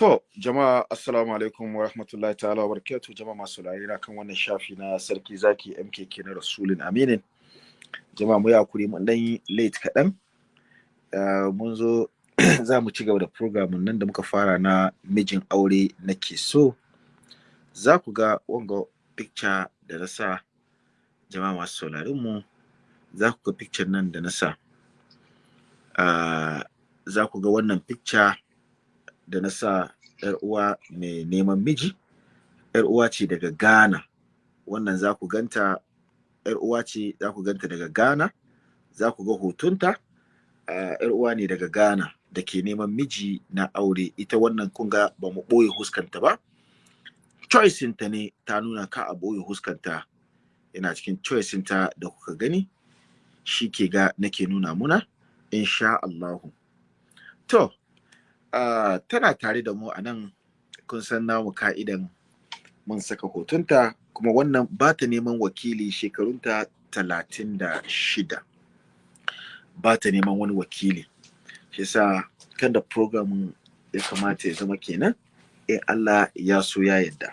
To, jama'a assalamu alaikum wa rahmatullahi ta'ala wa barakatuh jama'a masu na kan wannan shafi na sarki zaki MKK na Rasulun Aminin. Jama'a mu ya kuri mun dan late kaɗan. Uh, mun zo za mu ci gaba da program nan da muka fara na mijin aure na ke so. Za ku ga wanga picture da na sa jama'a masu sauraron mu za ku ga picture nan da na sa. Uh, za ku ga wannan picture da na sa ‘yar uwa mai neman miji, ‘yar uwa ce daga Ghana, wannan za ku ganta ‘yar uwa ce za ku ganta daga Ghana, za ku ga hotunta, ‘yar uwa ne daga Ghana da ke neman miji na aure, ita wannan kun ga ba mu ɓoye huskanta ba, choicinta ne ta nuna ka a ɓoye huskanta, yana cikin choicinta da kuka gani, shi ke ga nake nuna muna, insha Allahu. To, Tana tare da mu a nan. Kun san namu ka'idan mun saka hotunta kuma wannan ba ta neman wakili shekarunta talatin da shida. Ba ta neman wani wakili. Shi sa kan da program ya kamata ya zama kenan in Allah ya so ya yadda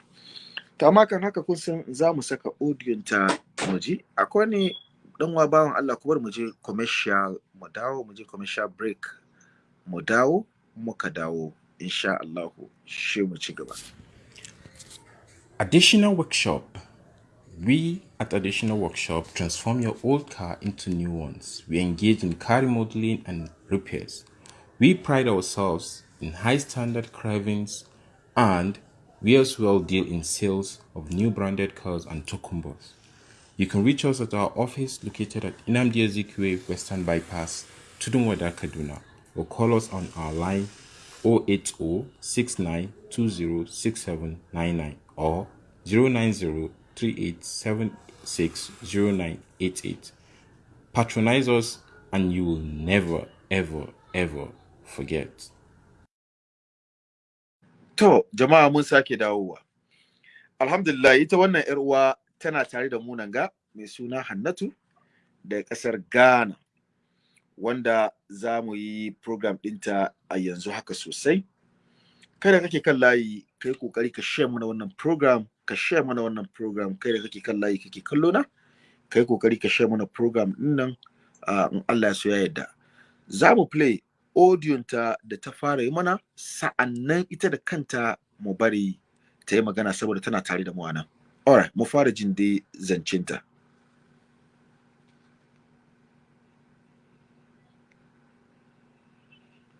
amma kan haka kun san za mu saka audiyon ta muji akwai ne dan wa bawan Allah kuma mu je commercial mu dawo mu je commercial break mu dawo. Muka dawo insha shi mu ci gaba. Additional workshop. We at Additional Workshop transform your old car into new ones. We engage in car remodeling and repairs. We pride ourselves in high standard carvings and we as well deal in sales of new branded cars and tokumbos. You can reach us at our office located at Inamdi Ezekwe Western Bypass, Tudunwada, Kaduna, or call us on our line 080-6920-6799 or 090-3876-0988. Patronize us and you will never, ever, ever forget. To, jama'a mun sake dawowa. Alhamdulillah, ita wannan ‘yar uwa tana tare da mu nan ga mai suna Hannatu da ƙasar Ghana. Wanda za mu yi program ɗinta a yanzu haka sosai. Kada kake kan layi, kai ƙoƙari ka share mana wannan program, ka share mana wannan program, kai da kake kan layi kake kallo na, kai ƙoƙari ka share mana program ɗin nan in Allah so ya yarda. Za mu play audio ta da ta fara yi mana, sa'an nan ita da kanta mu bari ta yi magana saboda tana tare da mu a nan. Alright, mu fara jin dai zancinta.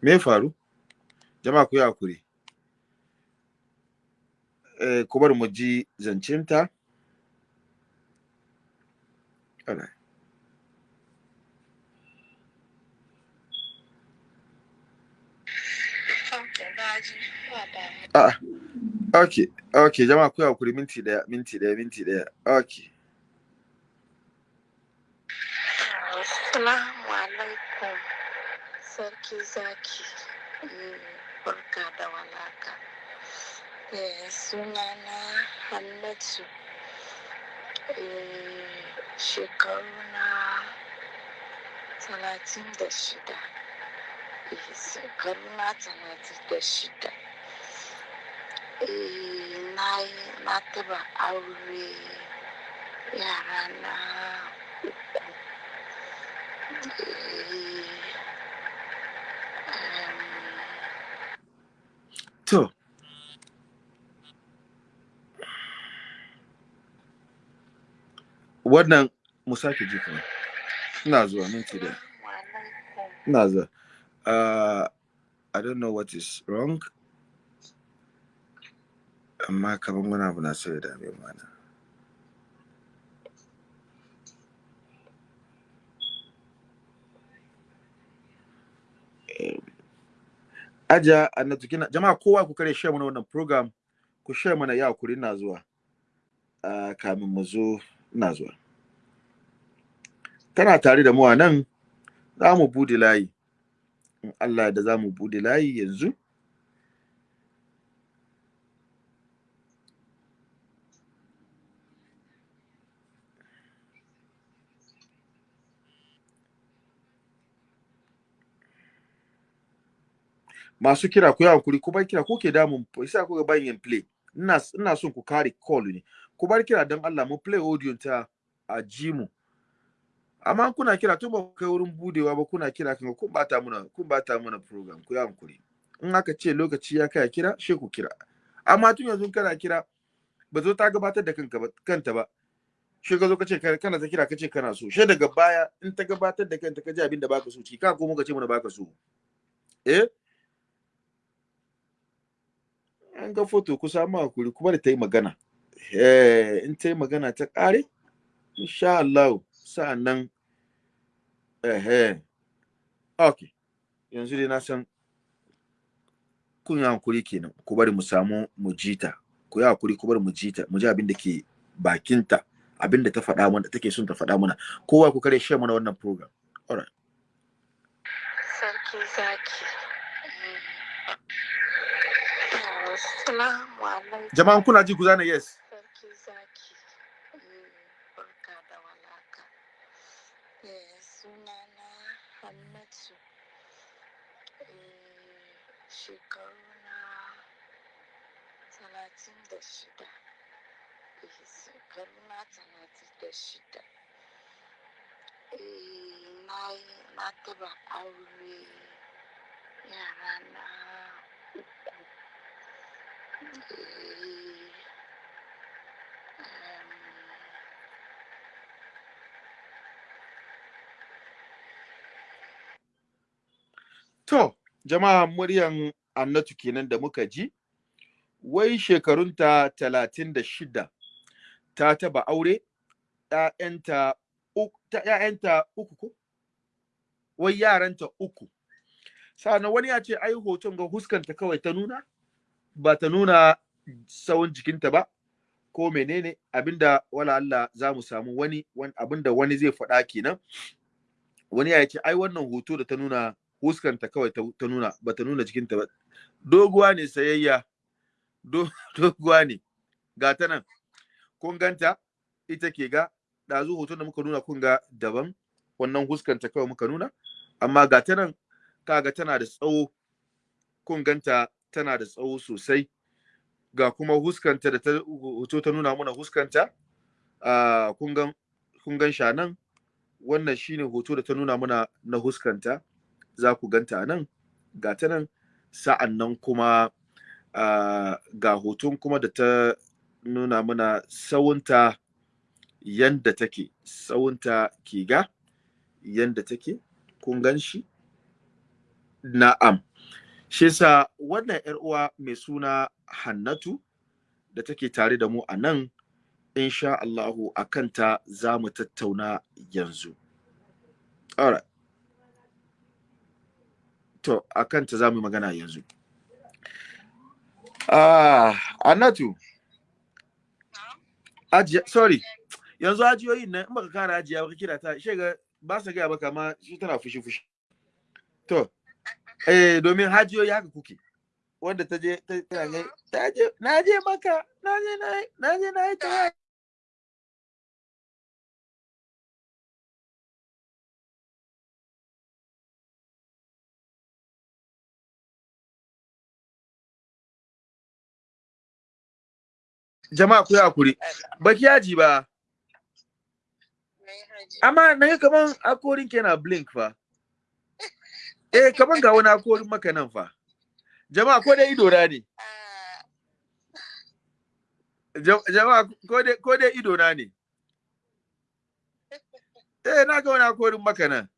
Me faru? Jama'a ku yi haƙuri. Eh, ku bar mu ji zancinta Ah, ok, ok, jama'a ku haƙuri minti ɗaya, minti ɗaya, minti ɗaya, ok. Assalamu alaikum. Sarki zaki barka da walaka sunana hannatu shekaru na talatin da shida shekaru na talatin da shida na taba aure yara na uku To, wannan mu sake ji kuma. Ina zuwa minti da. Ina zuwa. Uh, I don't know what is wrong. Amma kamar wani abu na so ya dame mana. Aja annatu kina jama'a kowa ku kare share mana wannan program ku share mana ya kuri ina zuwa uh, kamin mu zo ina zuwa. Tana tare da mu a nan za mu buɗe layi. In Allah da za mu buɗe layi yanzu. Masu kira ku yi hankuri ku bar kira ko ke damun isa ku ga bayan play. Ina ina son ku kare call ne. Ku bar kira don Allah mu play audio ta a ji mu. Amma kuna kira tun ba kai wurin budewa ba kuna kira kan kun bata muna kun bata muna program ku yi hankuri. In aka ce lokaci ya kai kira she ku kira. Amma tun yanzu kana kira ba zo ta gabatar da kanka ba kanta ba. Shi ka zo ka ce kana ta kira ka ce kana so. She daga baya in ta gabatar da kanta ka ji abin da baka so ci ka ko muka ce mana baka so. Eh? An ga foto ku samu haƙuri kuma da ta yi magana. Eh in ta magana ta kare insha Allah sa'an nan eh okay yanzu dai na san kun haƙuri kenan ku bari mu samu mu jita ku yi haƙuri ku bari mu jita mu ji abin da ke bakinta abin da ta faɗa mana take son ta faɗa mana kowa ku kare share mana wannan program. Alright. Sarki zaki. Jama'an kuna ji ku zana yes Sarki zaki. Mm, Barka da walaka. Eh, Sunana Hannatu. Eh, Shekaru na talatin da shida. Shekaru na da shida. Na taba aure yara na uku. To jama'a muryan annatu kenan da muka ji wai shekarunta talatin da shida ta taba aure ‘ya'yanta uku, ko? Wai yaranta uku. Sa'annan wani ya ce, ai hoton ga huskanta kawai ta nuna, ba ta nuna tsawon jikinta ba, ko menene abin da wala Allah za mu samu wani, abin da wani zai faɗa kenan. Wani ya ce, ai wannan hoto da ta nuna huskanta kawai ta, nuna, ba ta nuna jikinta ba. Doguwa ne sayayya, doguwa ne, ga ta nan, kun ganta, ita ke ga, ɗazu hoton da muka nuna kun ga daban, wannan huskanta kawai muka nuna, amma ga ta nan, kaga tana da tsawo, kun ganta tana da tsawo sosai, ga kuma huskanta da ta hoto ta nuna mana huskanta, uh, kun gan sha nan, wannan shine hoto da ta nuna mana na huskanta, za ku ganta a nan, ga ta nan, sa'an nan kuma ga hoton kuma da ta nuna mana sawunta yanda take tsawonta ke ga yanda take kun gan shi? Na'am. Shi yasa wannan yar uwa mai suna Hannatu da take tare da mu a nan insha Allahu a kanta za mu tattauna yanzu. Alright. To a kanta za mu magana yanzu. Ah ajiya sorry. Yanzu ajiyoyin nan in baka kara ajiya baka kira ta shi ga ba sa gaya maka ma shi tana fushi fushi to eh domin hajiyoyi haka kuke. Wanda ta je ta je na je maka na je na je na yi jama'a ku haƙuri. Baki yaji ba. Amma na kaman akorin ke na blink fa. Eh kaman ga wani akorin maka nan fa. Jama'a ko dai ido ne. Jam- jama'a ko dai ko ne. Eh na ga wani akorin maka nan.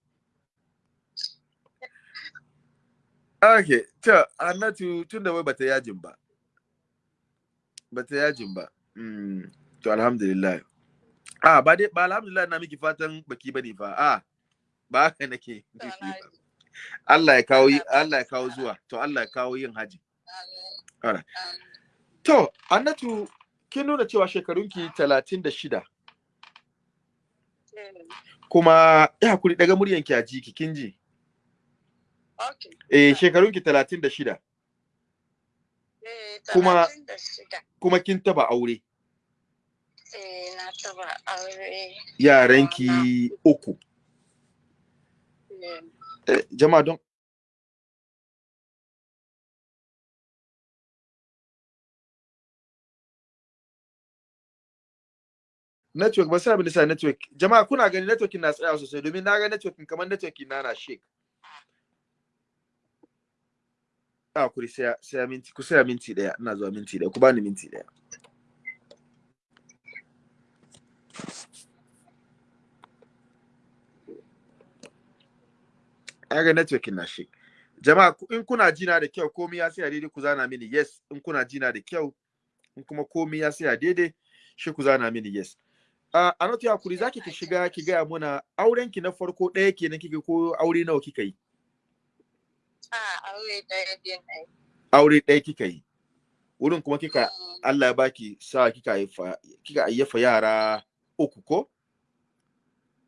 Okay to annatu tun da wai bata yajin ba. Bata yajin ba mm, to alhamdulillah. Ah ba dai ba alhamdulillah na miki fatan baki ba ne fa. Ah ba haka nake ba. Allah ya kawo yi- Allah ya kawo zuwa. To Allah ya kawo yin haji. To annatu kin nuna cewa shekarunki talatin da shida. Eh, kuma ya haƙuri daga muryanki a jiki kin ji? Okay. eh shekarunki talatin da shida. Eh, kuma kuma kin taba aure? Eh na taba aure yaranki uku. Eh. Eh, jama'a don network ba sai abin da sai network. Jama'a kuna gani networkin na tsaya sosai domin na ga networkin kamar networkin na na shake. A kuri sai sai minti ku sai minti ɗaya ina zuwa minti ɗaya ku bani minti ɗaya ga networking na shake. Jama'a in kuna jina da kyau komai ya sai daidai ku zana mini yes. In kuna jina da kyau in kuma komai ya sai daidai shi ku zana mini yes. A anatu ya kuri zaki ki shiga ki gaya muna auren ki na farko ɗaya kenan kika ko aure nawa kika yi? Aure ɗaya yi aure ɗaya kika yi. Wurin kuma kika Mm, Allah ya baki sa kika haifa kika ayyafa yara uku ko?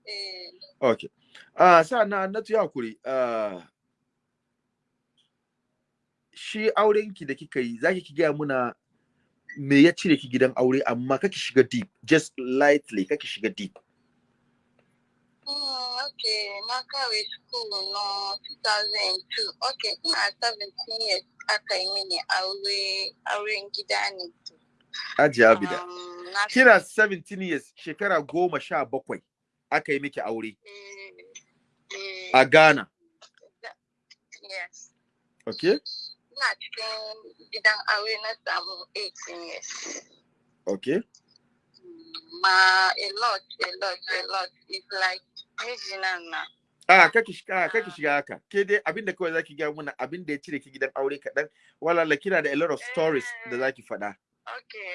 Eh, okay ah sa na anatu ya kuri ah shi auren ki da kika yi zaki ki gaya muna me ya cire ki gidan aure amma kake shiga deep just lightly kake shiga deep. Okay na kawai school no 2002 okay ina 17 years aka mini aure auren gida ne ajiya abida. Um, na kina 17 years shekara goma sha bakwai aka yi miki aure. Eh, eh, a Ghana. Yes. Okay. Ina cikin gidan aure na samu 18 years. Okay. Ma a lot a lot a lot. It's like mijina na. A kake shiga kake shiga haka. Ke dai abin da kawai zaki ga muna abin da ya cire ki gidan aure kaɗan. Wala kina da a lot of stories da zaki faɗa. okay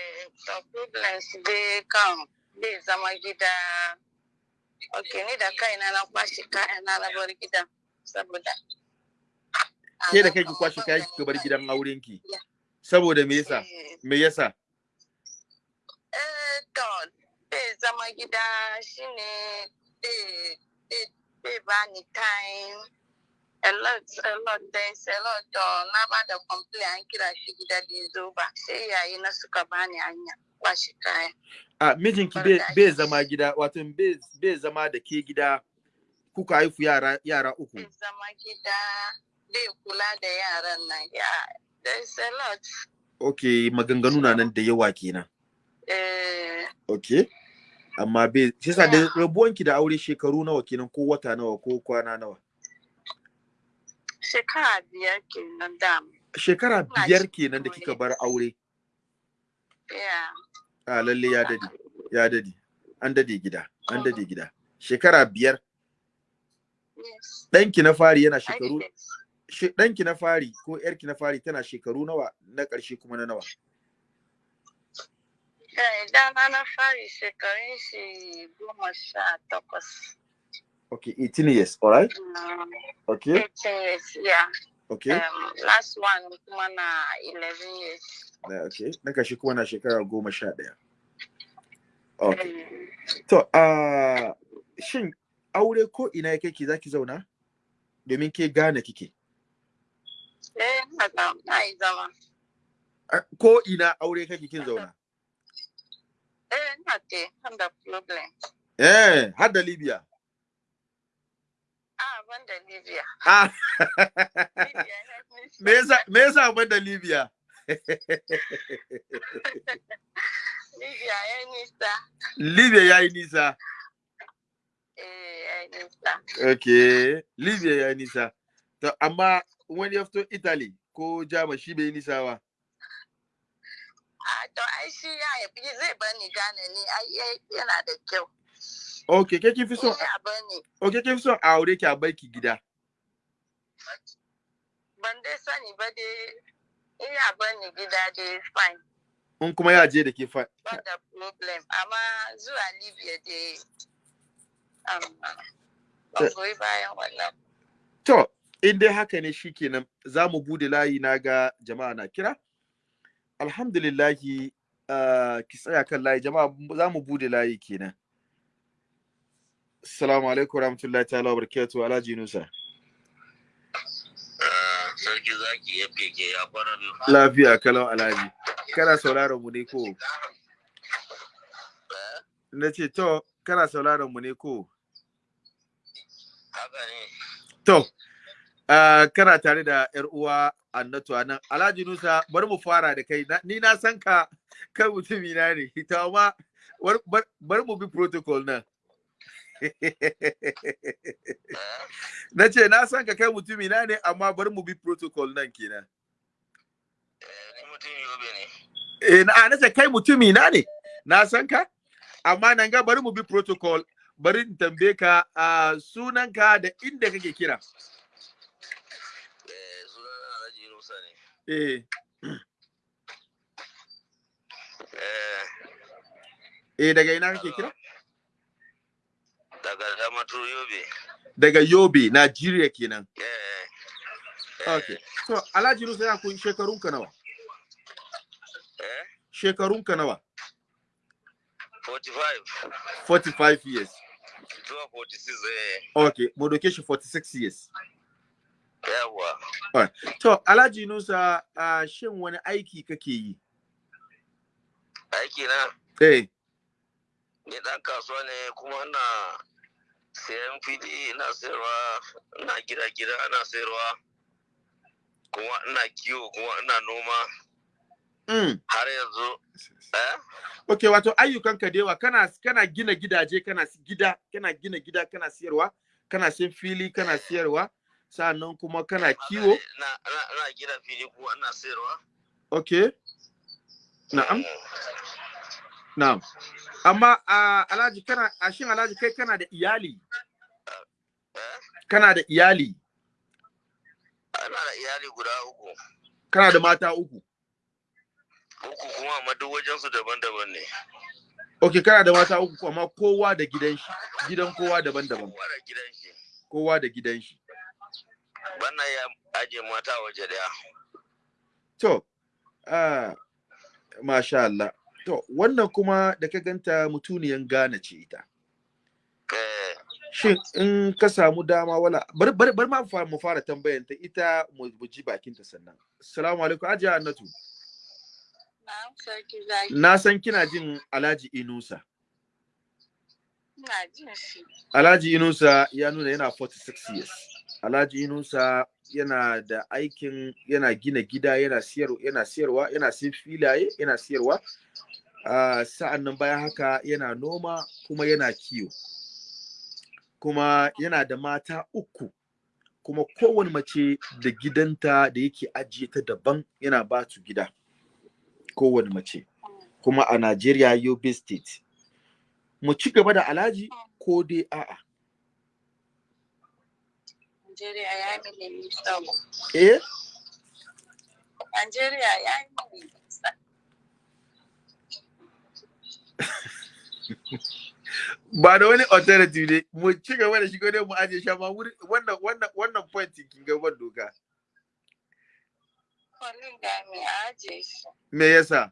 the problems dai kan bai zama gida. Okay ni da kaina na kwashe kayana na bar gidan saboda ke da kai ki kwashe kayan ki bar gidan auren ki? Saboda me yasa? Eh, me yasa? Eh, to bai zama gida shine bani time. A lot a lot days a lot na ba da complain an kira shi gida zo ba sai yayi na suka bani hanya kwashe kaya a mijinki bai bai zama gida wato bai zama da ke gida kuka haifu yara yara uku. Bai zama gida bai kula da yaran nan ya there's a lot. Okay maganganu na nan da yawa kenan. eh okay. Amma bai shi yasa da rabuwanki da aure shekaru nawa kenan ko wata nawa ko kwana nawa? Shekara biyar kenan dam shekara biyar kenan da kika bar aure. Yeah. A lalle ya daɗe ya daɗe. An daɗe gida an daɗe gida. Shekara biyar. Yes. Ɗanki na fari yana shekaru ɗanki na fari ko ƴarki na fari tana shekaru nawa na ƙarshe kuma na nawa? Eh, na fari shekarun shi goma sha takwas. okay 18 years alright Um, okay 18 years, yeah. okay Um, last one kuma na 11 years. na okay na kuma na shekara goma sha ɗaya. Okay Um, to a shin aure ko ina ya kake zaki zauna? Domin ke gane kike. Eh, na ga- na yi zama. A- ko ina aure kake kin zauna? Te, ban da problem. eh har da libya Ah, ban da Libya. ah Libya ya me yasa me yasa ban da libya Libya ya nisa. libya nisa Eh, ya nisa. okay libya yayi nisa to amma wani ya fito italy ko jama shi bai nisa ba to ai shi ya yafi zai bani gane ni ai yana da kyau. okay ke kin fi son Ya bani. okay kin fi son a aure ki a bar ki gida ban dai sani ba dai iya bani gida dai fine in kuma ya je da ke fa ba da problem amma zuwa libya dai um, ban goyi bayan wannan To, in dai haka ne shi kenan za mu buɗe layi na ga jama'a na kira. Alhamdulillahi uh, ki tsaya kan layi jama'a za mu buɗe layi kenan. Assalamu alaikum warahmatullahi ta'ala wa barakatuhu Alhaji Nusa. sarki zaki ya fike ya biyu. Lafiya kalau Alhaji. Kana sauraron mu ne ko? Na ce to, kana sauraron mu ne ko? Haka ne. To, uh, kana tare da ‘yar uwa Annatu a nan. Alhaji Nusa, bari mu fara da kai. Ni na san ka kai mutumi na ne. Ita ma bar- bar- bari mu bi protocol nan na ce na san ka kai mutumi na ne amma bari mu bi protocol nan kenan Eh, eh na na ce kai mutumi na ne na san ka amma nan ga bari mu bi protocol bari in tambaye ka a sunanka da inda kake kira Eh, sunana Alhaji Yunusa ne. Eh. Eh, eh daga ina kake kira? Daga Damaturu yobe. daga Yobe Nigeria kenan. Eh, okay so Alhaji Nusa ya kun shekarunka nawa? Eh, shekarunka nawa? 45 45 years. Zuwa 46 eh. okay mu doke shi 46 years. Yawwa. To Alhaji Nusa uh, shin wani aiki kake yi? Aiki na eh. Ni dan kasuwa ne kuma ina sayan fili ina sayarwa ina gida gida ina sayarwa kuma ina kiwo kuma ina noma. Mm. har yanzu. Eh? Okay wato ayyukanka da yawa kana kana gina gidaje kana gida kana gina gida kana siyarwa kana sayan fili kana siyarwa sannan kuma kana kiwo? ina gida fili kuma ina sayarwa. Okay na'am. Mm. na'am. Amma uh, Alhaji kana a shin Alhaji kai kana da iyali? Eh? Kana da iyali? Ana da iyali guda uku. Kana da mata uku? Uku kuma amma duk wajensu daban-daban ne. Okay kana da mata uku amma kowa da gidan shi gidan kowa daban-daban. Kowa da gidan shi kowa da gidan shi bana ya aje mata waje ɗaya to ah masha Allah. To wannan kuma da ka ganta mutuniyan Ghana ce ita. Eh. Shin in ka samu dama wala bari bari bari ma fara mu fara tambayan ta ita mu ji bakin ta sannan. Assalamu alaikum. Ajiya annatu na san kina jin Alhaji Inusa. Ina jin shi. Alhaji Inusa ya nuna yana 46 years. Alhaji Inusa yana da aikin yana gina gida yana siyar yana siyarwa yana siyan filaye yana siyarwa. Uh, sa'an nan bayan haka yana noma kuma yana kiwo. Kuma yana da mata uku. Kuma kowane mace da gidanta da yake ajiye ta daban yana ba su gida. Kowane mace. Kuma a Najeriya Yobe State. Mu ci gaba da Alhaji ko dai a'a? Najeriya ya yi mini nisa. eh Najeriya ya yi mini nisa. ba da wani alternative ne mu ci gaba da shigo dai mu aje shi amma wannan wannan wannan point kin ga ban doka mai aje shi. me yasa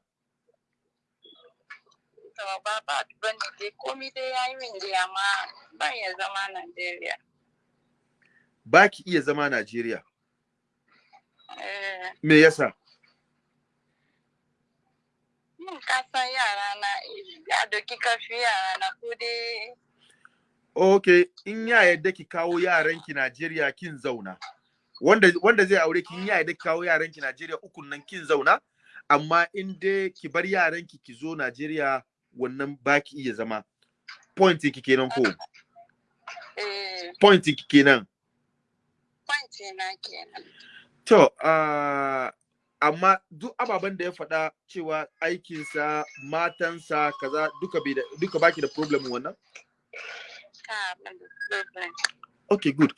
To ba ba ba ne dai komi dai ya yi min dai amma ban ya zama Najeriya. Ba ki iya zama Najeriya. Eh, me yasa yin kasan yara na ya doki kafi yara na ko dai. Okay in ya yadda ki kawo yaranki Najeriya kin zauna. Wanda wanda zai aure ki in ya yadda ki kawo yaranki Najeriya ukun nan kin zauna. Amma in dai ki bar yaranki ki zo Najeriya wannan ba ki iya zama. Point ki kenan ko? Eh, point ki kenan. Na kenan. To, ah, amma duk ababen da ya faɗa cewa aikinsa, matansa, kaza duka bai da duka baki da problem wannan? Ka ban da problem. Okay, good.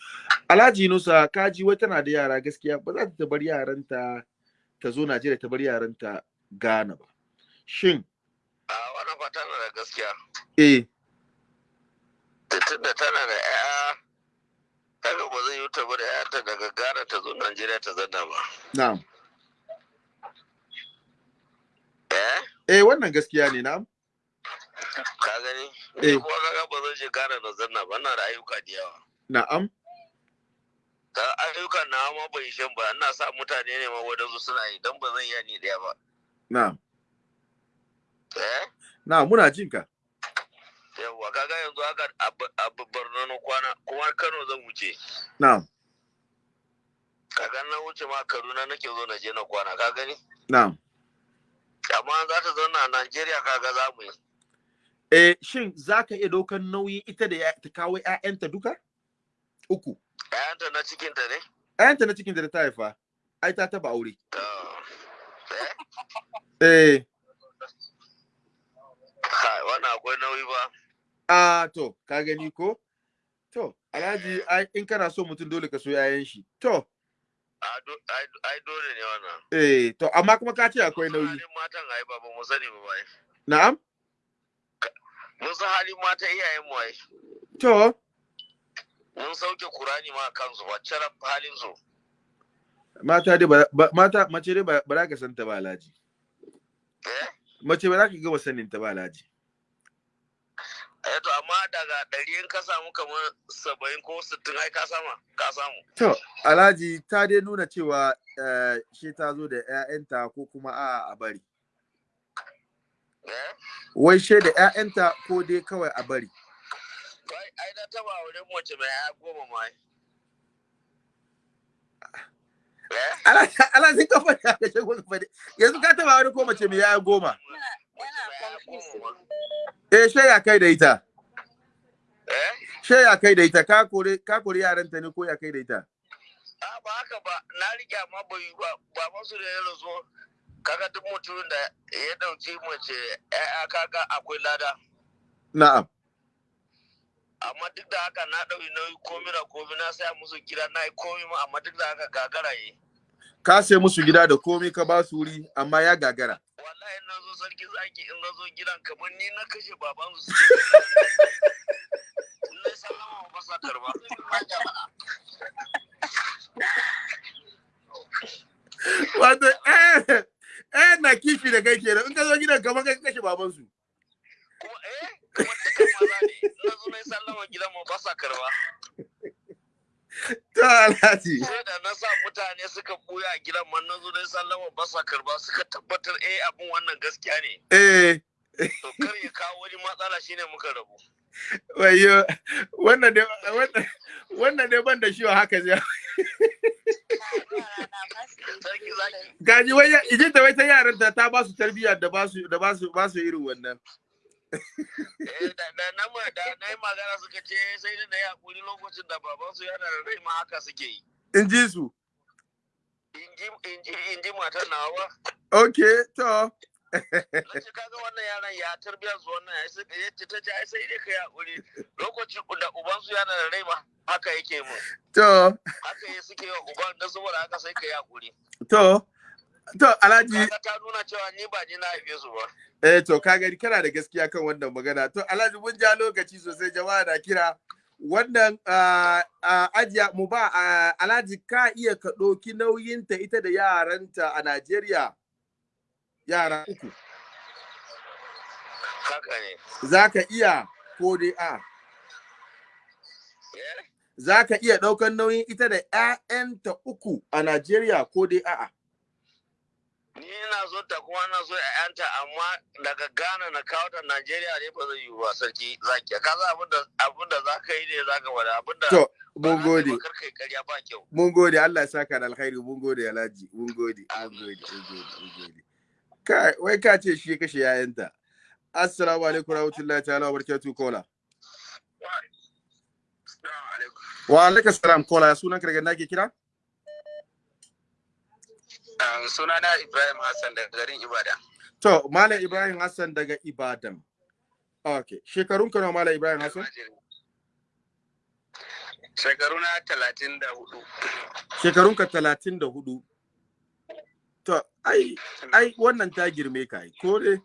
Alhaji Nusa, kaji wai tana da yara gaskiya ba za ta bar yaranta ta zo Najeriya ta bar yaranta Ghana ba. Shin, a wannan fa tana da gaskiya eh, tunda tana da 'ya'ya kaga ba zai yi ta bar 'ya'yanta daga Ghana ta zo Najeriya ta zanna ba na'am. eh Eh, wannan gaskiya ne, na'am. ka gani Eh. kuma kaga ba zan je Ghana na zanna ba ina da ayyuka da yawa Na'am. ka ayyukan na ma bai shan ba ina sa mutane ne ma wadansu suna yi dan ba zan iya ni ɗaya ba Na'am. eh Na'am, muna jin ka. Yawwa kaga yanzu haka a Borno na kwana kuma Kano zan wuce. Na'am. kaga na wuce ma Kaduna nake zo na je na kwana ka gani? Na'am. amma za ta zauna a Najeriya kaga za mu yi. Eh shin zaka iya ɗaukan nauyin ita da ta kawo ƴaƴanta duka? Uku. Ƴaƴanta na cikinta ne? Ƴaƴanta na cikin da ta haifa ai ta taba aure. To eh? Eh. Wannan akwai nauyi ba. A to ka gani ko? To alhaji in kana so mutum dole ka so ƴaƴan shi. To. Ai dole ne wannan. Eh to amma kuma ka ce akwai nauyi. halin matan ai ba mu sani ba bai na'am? Mun san halin matan iyayen mu ai. To. Mun sauke kurani ma kansu ba cara halin su mata dai ba mata mace dai ba za ka san ta ba alhaji. Eh? Mace ba za ka gama sanin ta ba alhaji. Eh to amma daga ɗari in ka samu kamar saba'in ko sittin ai ka sama ka samu. To alhaji ta dai nuna cewa eh, shi ta zo da ƴaƴanta ko kuma a a bari? Eh? Wai she da ƴaƴanta ko dai kawai a bari? Ai na taba auren mace mai ya goma ma eh? Alhaji ka faɗi ka ce ko ka faɗi yanzu ka taba wani ko mace mai yaya goma? Eh she ya kai da ita eh she ya kai da ita ka kore ka kore yaranta ne ko ya kai da ita a ba haka ba. Na rike amma yi ba. Baban su da ya rasu kaga duk mutumin da ya dauki mace ya kaga akwai lada. Na'am. Amma duk da haka na ɗauki nauyi komi da komi. Na saya musu gida na yi komi ma amma duk da haka gagara yi. Ka sai musu gida da komai ka ba su wuri amma ya gagara. Wallahi na zo sarki zaki in na zo gidan kamar ni na kashe baban su na sallama ba sa karɓa wato eh eh na kifi da kai kenan. In ka zo gidan kamar kai ka kashe baban su kuma eh kuma duka maza ne. Na zo na yi sallama gidan mu ba sa karɓa. To alhaji. Sai da na sa mutane suka buya a gidan man na zo na yi sallama ba sa karɓa suka tabbatar eh abin wannan gaskiya ne. Eh. To kar ya kawo wani matsala shine muka rabu. Wayo wannan ne wannan wannan ne ban da shi haka zai gaji wai ijin da wai ta yaran ta ba su tarbiyya da ba su da ba su ba su irin wannan. Da da na da yi magana suka ce sai da na yi haƙuri lokacin da babansu yana da rai ma haka suke yi. In ji su? In ji matar nawa. Okay to. Na ce kaga wannan yaran ya tarbiyyar su wannan? Ya sai ya ce ta ce ai sai dai ka yi haƙuri lokacin da ubansu yana da rai ma haka yake mu to. Haka ya suke wa uban da saboda haka sai ka yi haƙuri to. To alhaji ta nuna cewa ni ba ni na haife su ba. Eh to ka gani kana da gaskiya kan wannan magana. To alhaji mun ja lokaci sosai. Jama'a na kira. Wannan ah, ah, ajiya mu ba ah, alhaji ka iya ka ɗauki nauyinta ita da yaranta a Najeriya? Yara uku. Haka ne. Za ka iya ko dai a? Eh? za ka iya ɗaukan nauyin ita da 'ya'yanta uku a Najeriya ko dai a'a ni ina so ta kuma na so ƴaƴanta amma daga Ghana na kawo ta Najeriya ne ba zai yi ba sarki zaki. Ka san abin da abin da zaka yi ne zaka wada abin da to mun za ka gode. mun gode Allah ya saka da alkhairi. Mun gode Alhaji. Mun gode mun gode mun gode mun gode. Kai wai ka ce shi ya kashe yayanta assalamu alaikum warahmatullahi ta'ala wabarakatuh kola wa alaikum. Salam kola sunan ka daga nake kira? Sunana Ibrahim Hassan daga garin Ibadan. To malam Ibrahim Hassan daga Ibadan. Okay shekarun ka nawa malam Ibrahim Hassan? Shekaru na talatin da huɗu. Shekarun ka 34 to ai ai wannan ta girme ka ai ko dai?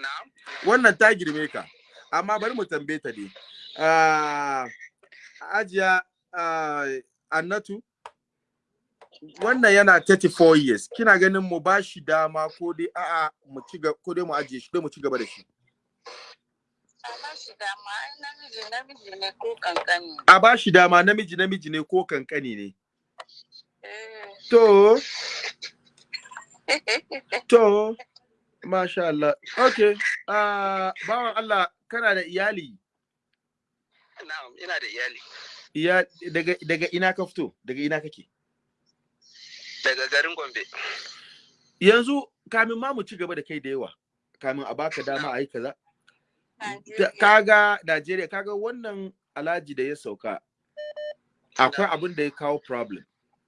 Na'am. Wannan ta girme ka amma bari mu tambaye ta dai. Ah, ajiya ah, annatu wannan yana 34 years. Kina ganin mu ba shi dama ko dai a'a mu ci gaba ko dai mu ajiye shi dai mu ci gaba da shi? A ba shi dama, namiji namiji ne ko kankani. a ba shi dama namiji namiji ne ko kankani ne? Eh. to. To. Masha Allah. Okay ah bawan Allah kana da iyali? Na'am ina da iyali. Iya daga daga ina ka fito? Daga ina kake? Daga garin Gombe. Yanzu kamin ma mu ci gaba da kai da yawa kamin a baka dama a yi kaza kaga Najeriya kaga wannan alhaji da ya sauka akwai abin da ya kawo problem.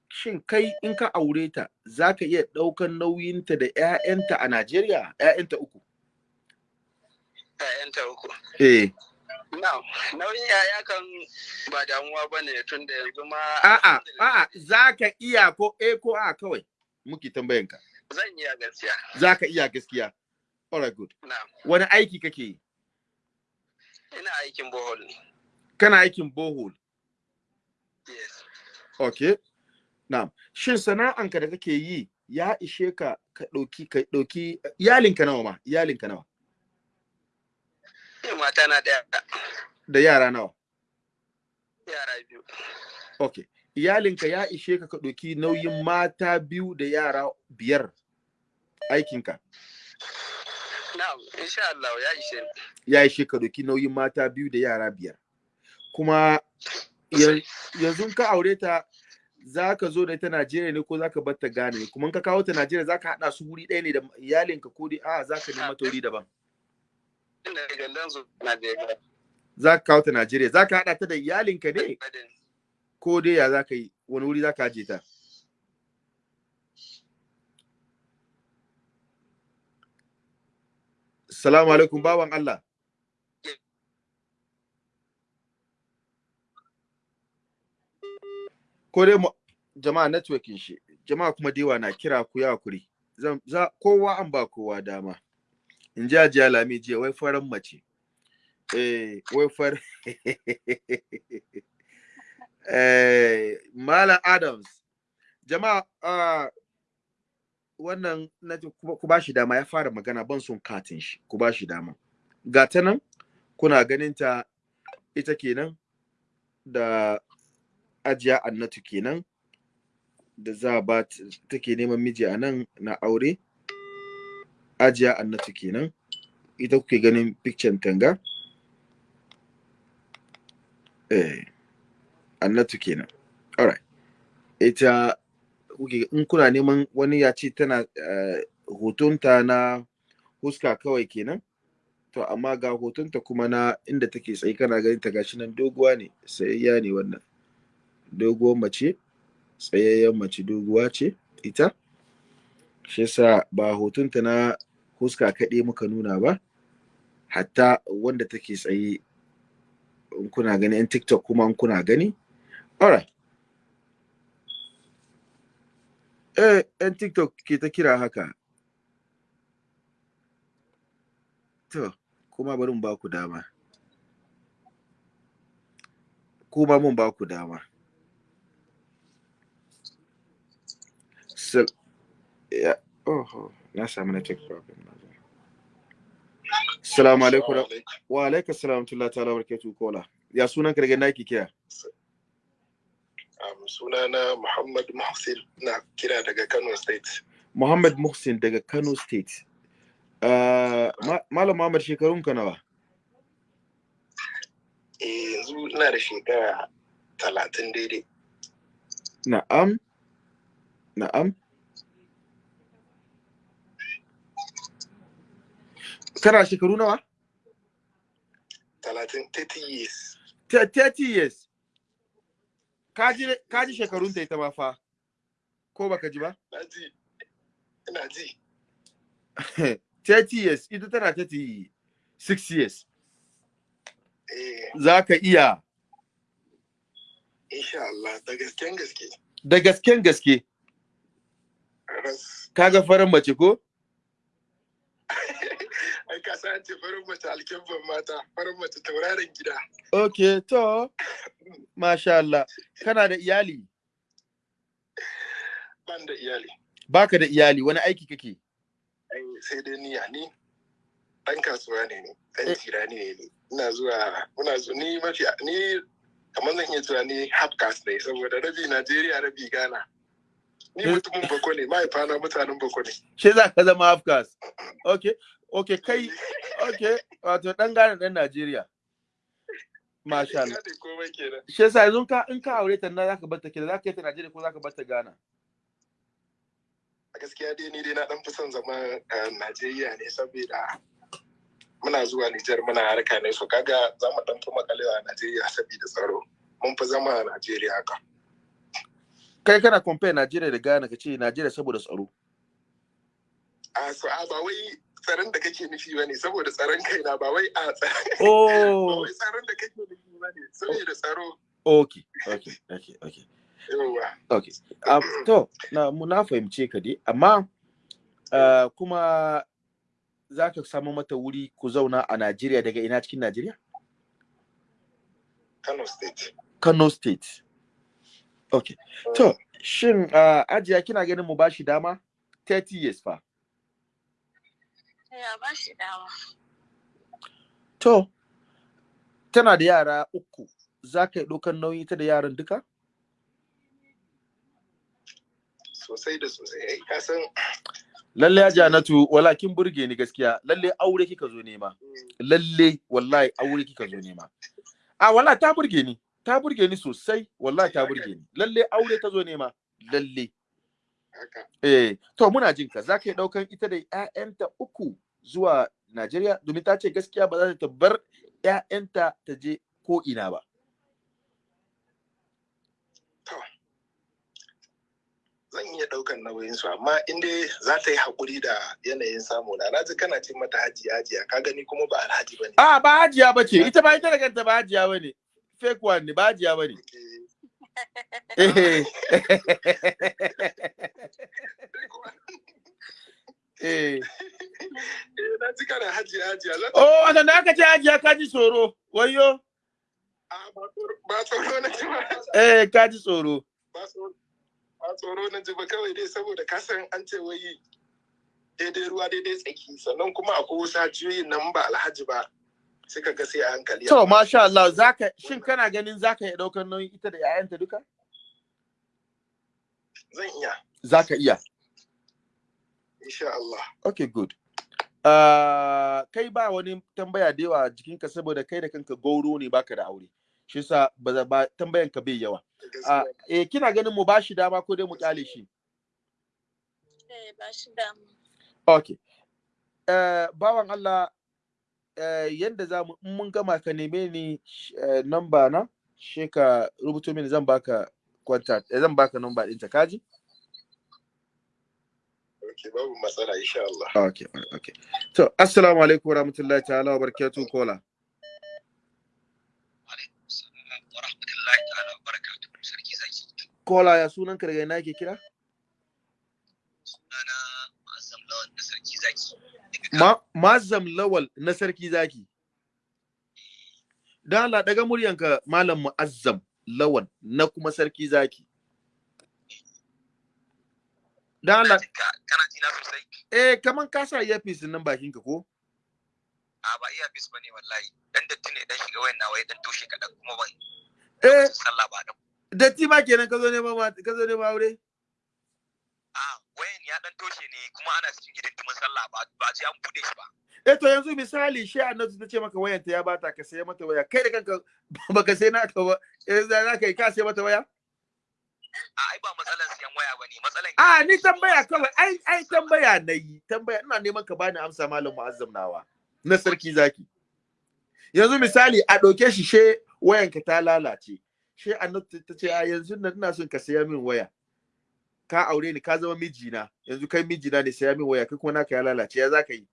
Shin kai in ka aure ta za ka iya ɗaukan nauyinta da 'ya'yanta a Najeriya? 'ya'yanta uku. ‘ya'yanta uku. eh. Nauyin yaya kan ba damuwa ba ne tun da yanzu ma. a'a a'a za ka iya ko eh ko a kawai muke tambayanka Zan iya gaskiya. za ka iya gaskiya. Alright good. Na, wani aiki kake yi? Ina aikin bohol ne. kana aikin borehole Yes. okay. Na'am. Shin sana'anka da kake yi ya ishe ka ka ɗauki ka ɗauki iyalinka nawa ma? Iyalinka nawa? Mata na ɗaya. Da yara nawa? Yara biyu. okay iyalinka ya ishe ka ka ɗauki nauyin mata biyu da yara biyar aikinka? Na, insha Allah ya ishe ni. ya ishe ka ɗauki nauyin mata biyu da yara biyar. Kuma ya- yanzu ka aure ta za ka zo da ita Najeriya ne ko za ka bar ta Ghana ne? Kuma in ka kawo ta Najeriya za ka haɗa su wuri ɗaya ne da iyalinka ko dai a za ka nema ta wuri daban Ina da gandan su na da ya za ka kawo ta Najeriya. Za ka haɗa ta da iyalinka ne? Ko dai ya za ka yi? Wani wuri za ka aje ta? Salamu alaikum bawan Allah. Ko dai jama'a networking shi. Jama'a kuma dewa na kira ku ya za kowa an ba kowa dama. In ji ajiya lami jiya wai faran mace. Eh wai far eh Malam Adams. Jama'a ah, wannan na ku ba shi dama ya fara magana ban son katin shi. Ku ba shi dama. Ga ta nan kuna ganin ta ita kenan da ajiya annatu kenan da za ba ta- take neman miji a nan na aure. Ajiya annatu kenan. Ita kuke ganin picture tanga eh annatu kenan. Alright. Ita kuke in kuna neman wani ya ce tana eh, hotonta na huska kawai kenan to amma ga hotonta kuma na inda take tsaye kana ganin ta gashi nan doguwa ne sayayya ne wannan. Doguwar mace tsayayyen mace doguwa ce ita. Shi yasa ba hotonta na huska kaɗai muka nuna ba hatta wanda take tsaye in kuna gani yan tiktok kuma in kuna gani. Alright eh yan tiktok ke ta kira haka. To kuma bari mu ba ku dama. Kuma mun ba ku dama. Sal- ya oh na samu network problem Assalamu alaikum. Wa alaikum. Salam tullah ta'ala wa barakatuh kola. Ya sunan ka daga naki kira Um, sunana Muhammad Muhsin. Na kira daga Kano State. Muhammad Muhsin daga Kano State. Uh, Ma- Malam Muhammad shekarun ka nawa? Eh, yanzu ina da shekara talatin daidai. na'am. Na'am. Kana shekaru nawa? Talatin, 30 years. Te- 30 years. Kaji shekarun ta ita ma fa ko baka ji ba? Na ji, ina ji. 30 years ita tana 36 years. Eh, za ka iya. Insha Allah, da gasken gaske. da gasken gaske. Kaga farin mace ko? Ai, ka san an ce farin mace alkyabban mata, farin mace tauraron gida. okay to masha Allah kana da iyali Ban da iyali. baka da iyali wani aiki kake Ai, sai dai niya ni. Ɗan kasuwa ne ni, ɗan Eh. tirani ne ni. Ina zuwa, muna zuwa, ni mafi, ni kamar zan iya cewa ni half caste ne, saboda rabi Najeriya, rabi Ghana. Ni Eh. mutumin bako ne, mahaifana mutanen bako ne. shi za ka zama afkas okay okay kai okay wato dan Ghana dan Najeriya. Masha Allah. Gane shi yasa yanzu ka in ka aure ta na zaka bar ta kida zaka yi ta Najeriya ko zaka bar ta Ghana? A gaskiya dai ni dai na dan fi son zama a Najeriya ne saboda muna zuwa Nijar muna harka ne. So kaga za mu dan fi makalewa a Najeriya saboda tsaro. Mun fi zama a Najeriya haka. Kai kana compare Najeriya da Ghana ka ce Najeriya saboda tsaro. A so a ba wai tsaron da kake nufi ba ne saboda tsaron kaina ba wai a tsaron ba oh tsaron da kake nufi ba ne saboda tsaro. Okay okay okay okay. Yawa okay. Um, to na mu na fahimce ka dai amma uh, kuma za ka samu mata wuri ku zauna a Najeriya daga ina cikin Najeriya? Kano State. Kano State. Okay. To shin uh, ajiya kina ganin mu bashi dama? 30 years fa. Ya ba shi dama. to tana da yara uku. Za ka yi ɗaukar nauyi ta da yaran duka? Sosai da sosai. Ai ka san lalle ya janatu wala kin burge ni gaskiya. Lalle aure kika zo nema. Lalle wallahi aure kika zo nema. A wala ta burge ni. Ta burge ni sosai. Wallahi ta burge ni. Lalle aure ta zo nema. Lalle. Eh to muna jin ka za ka yi ɗaukan ita da ƴaƴanta uku zuwa Najeriya domin ta ce gaskiya ba za ta bar ƴaƴanta ta je ko ina ba zan iya ɗaukan nauyin su amma in dai za ta yi haƙuri da yanayin samu na na ji kana ce mata haji hajiya. Ka gani kuma ba alhaji ba ne a ba hajiya bace ita ba ita da kanta ba hajiya ba ne fake one ne ba hajiya ba ne eh eh Eh, na oh wannan da aka ce hajiya ka ji tsoro? Wayo ba na eh ka ji tsoro. Ba tsoro na ji ba kawai dai saboda ka san an ce wai daidai ruwa daidai tsaki. Sannan kuma akwai wasu hajiyoyin nan ba alhaji ba. Suka ga sai a hankali to masha Allah zaka shin kana ganin zaka iya ɗaukar nauyin ita da 'ya'yanta duka? Zan iya. Zaka iya? Insha Allah. Okay good. Uh, kai ba wani tambaya da yawa a jikinka saboda kai da kanka gauro ne baka da aure. Shi yasa ba tambayan ka bai yawa. Uh, eh kina ganin mu bashi dama ko dai mu ƙyale shi? Eh, ba shi dama. okay. Uh, bawan Allah uh, yanda za mu in mun gama ka neme ni uh, namba na she ka rubuto mini zan baka contact eh, zan baka namba ɗinta kaji okay babu matsala insha Allah. Okay okay to assalamu alaikum warahmatullahi ta'ala wa barakatuh kola wa rahmatullahi ta'ala wa barakatuhu sarki zaki. Kola ya sunan ka daga ina yake kira sunana Azam Lawan na sarki zaki daga Ma Mazam Lawal na Sarki Zaki. Dan Allah daga muryanka Malam Mu'azzam Lawal na kuma Sarki Zaki. Dan Allah Kana kana jina sosai eh kaman ka sa earpiece nan bakinka ko? a ba iya bis ba ne wallahi dan datti ne dan shiga wayan nawa ya dan toshe kadan kuma ban Eh sallah ba da datti ma kenan ka zo neman ma ka zo neman aure? Ya dan toshe ne kuma ana cikin hidindimin sallah ba ba ce an buɗe shi ba. Eh to yanzu misali shi Annatu ta ce maka wayanta ya bata ka saya mata waya. Kai da kanka baka sai naka ba. Eh za ka yi ka sai mata waya? a ai ba matsalan siyan waya ba ne matsalan A ni tambaya kawai ai ai tambaya na yi tambaya ina neman ka bani amsa Malam Mu'azzam nawa na Sarki Zaki. yanzu misali a ɗauke shi she wayanka ta lalace. She annabta ta ce a yanzu nan ina son ka saya min waya. Ka aure ni ka zama mijina. Yanzu kai mijina ne saya min waya kai kuma naka ya lalace ya zaka yi?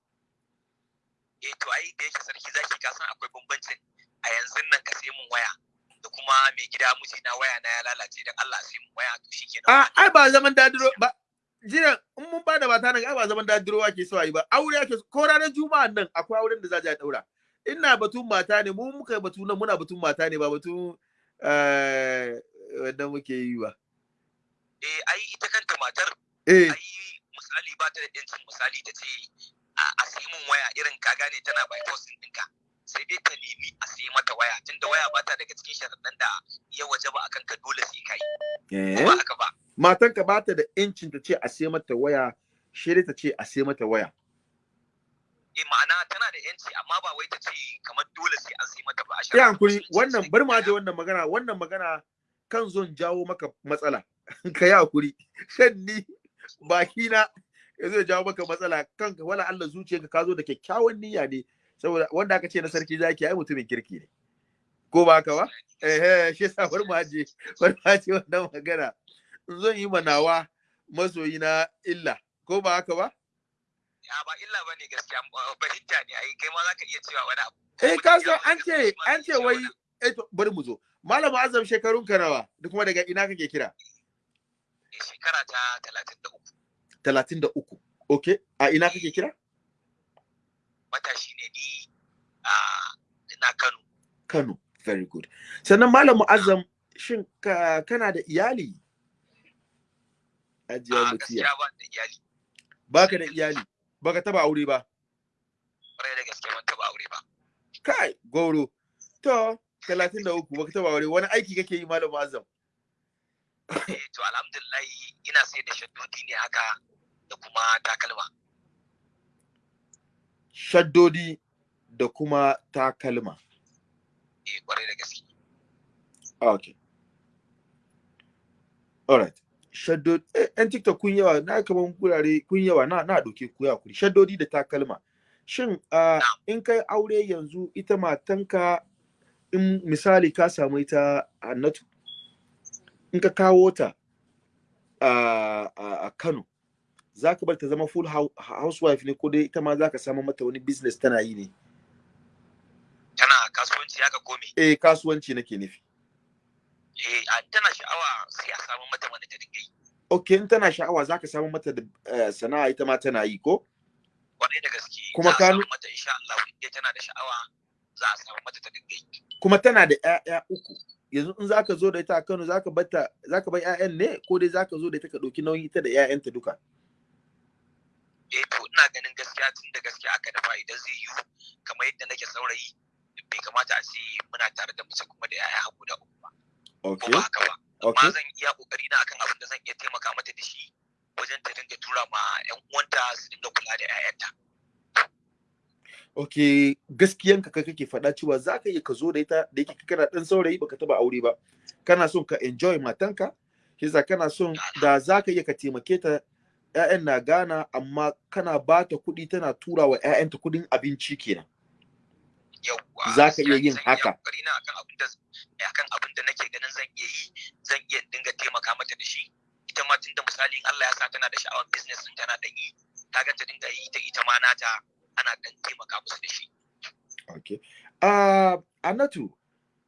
Eh to ai da yake sarki zaki ka san akwai bambancin a yanzu nan ka sai mun waya da kuma mai gida mijina waya na ya lalace dan Allah sai mun waya to shikenan. A ai ba zaman dadiro ba jiran in mun ba da mata nan ai ba zaman dadiro ake so ayi ba. Aure ake ko ranar juma'a nan akwai auren da za a daura ina batun mata ne mu muka batu nan muna batun mata ne ba batun eh wanda muke yi ba. Eh ai ita kanta matar eh. ai misali ba ta da yancin misali ta ce a sai mun waya irin ka gane tana by force ɗinka. Sai dai ta nemi a sai mata waya tunda waya ba ta daga cikin sharaɗan da ya waje ba akan ka dole sai kai ko ba eh. haka ba? Matanka ba ta da incin ta ce a sai mata waya shi ta ce a sai mata waya. Eh ma'ana tana da yanci amma ba wai ta ce kamar dole sai an sai mata ba a musulunci wannan bar ma ka da wannan magana wannan magana kan zon jawo maka matsala. ka yi haƙuri. Shan ni baki na ya zo jawo maka matsala. Kanka wala Allah zuciyarka ka zo da kyakkyawan niyya ne. Saboda wanda aka ce na sarki zaki ai mutumin kirki ne. Ko ba haka ba? Eh eh shi yasa bar mu aje bar mu aje wannan magana. Zan yi manawa masoyi na illa ko ba haka ba? Ya ba illa ba ne gaskiya fahimta ne ai kai ma zaka iya cewa wani abu. Eh ka san an ce an ce wai eh to bari mu zo. Malam azam shekarun ka nawa? Da kuma daga ina kake kira? Shekara ta talatin da uku. Talatin da uku. Okay a ina kake kira? Matashi ne ni a na Kano. Kano very good. Sannan malam mu'azzam shin ka kana da iyali? Ajiya a mutiya gaskiya ba da iyali. Baka da iyali? Baka taba aure ba? Kwarai da gaske ban taba aure ba. Kai goro. To talatin da uku baka taba aure. Wani aiki kake yi malam mu'azzam? eh to alhamdulillah ina sai da shaddodi ne haka da kuma takalma. Shaddodi da kuma takalma. Eh ƙwarai da gaske. Okay alright. Shaddodi eh, yan tiktok kun yawa na kaman kurare kun yawa na na doke ku ya kuri shaddodi da takalma. Shin uh, in kai aure yanzu ita matanka in misali ka samu ita annatu in ka kawo ta a a Kano za ka bar ta zama full hou- housewife ne ko dai ita ma za ka samu mata wani business tana yi ne? Tana kasuwanci haka ko me? Eh kasuwanci nake nufi. Eh a- tana sha'awa sai a samu mata wanda ta dinga yi. Okay in tana sha'awa za ka samu mata da eh, sana'a ita ma tana yi ko? Kwarai da gaske Kuma ka samu mata insha Allah tana da sha'awa za a samu mata ta dinga yi. Kuma tana da ƴaƴa uku. Yanzu in zaka zo da ita a Kano zaka bata zaka bar ƴaƴan ne ko dai zaka zo da ita ka ɗauki nauyin ita da ƴaƴanta duka? Eh to ina ganin gaskiya tun da gaskiya aka dafa idan zai yiwu kamar yadda nake saurayi bai kamata a ce muna tare da mace kuma da guda uku ba. Ko okay ba haka ba? Amma zan iya ƙoƙari na akan abin da zan iya taimaka mata da shi wajen ta dinga tura ma yan uwanta su dinga kula da yayanta okay gaskiyanka ka kake faɗa cewa zaka iya ka zo da ita da yake kana ɗan saurayi baka taba aure ba. Kana son ka enjoy matanka kisa kana son da zaka iya ka taimake ta ƴaƴan na Ghana amma kana ba ta kuɗi tana tura wa ƴaƴanta kuɗin abinci kenan. Za ka iya yin haka. akan abin da da nake ganin zan iya yi zan iya dinga taimaka mata da shi. Ita ma tunda misali in Allah ya sa tana da sha'awar business din tana dan yi kaga ta dinga yi ta ita ma nata. Ana dan taimaka musu da shi okay uh, Anatu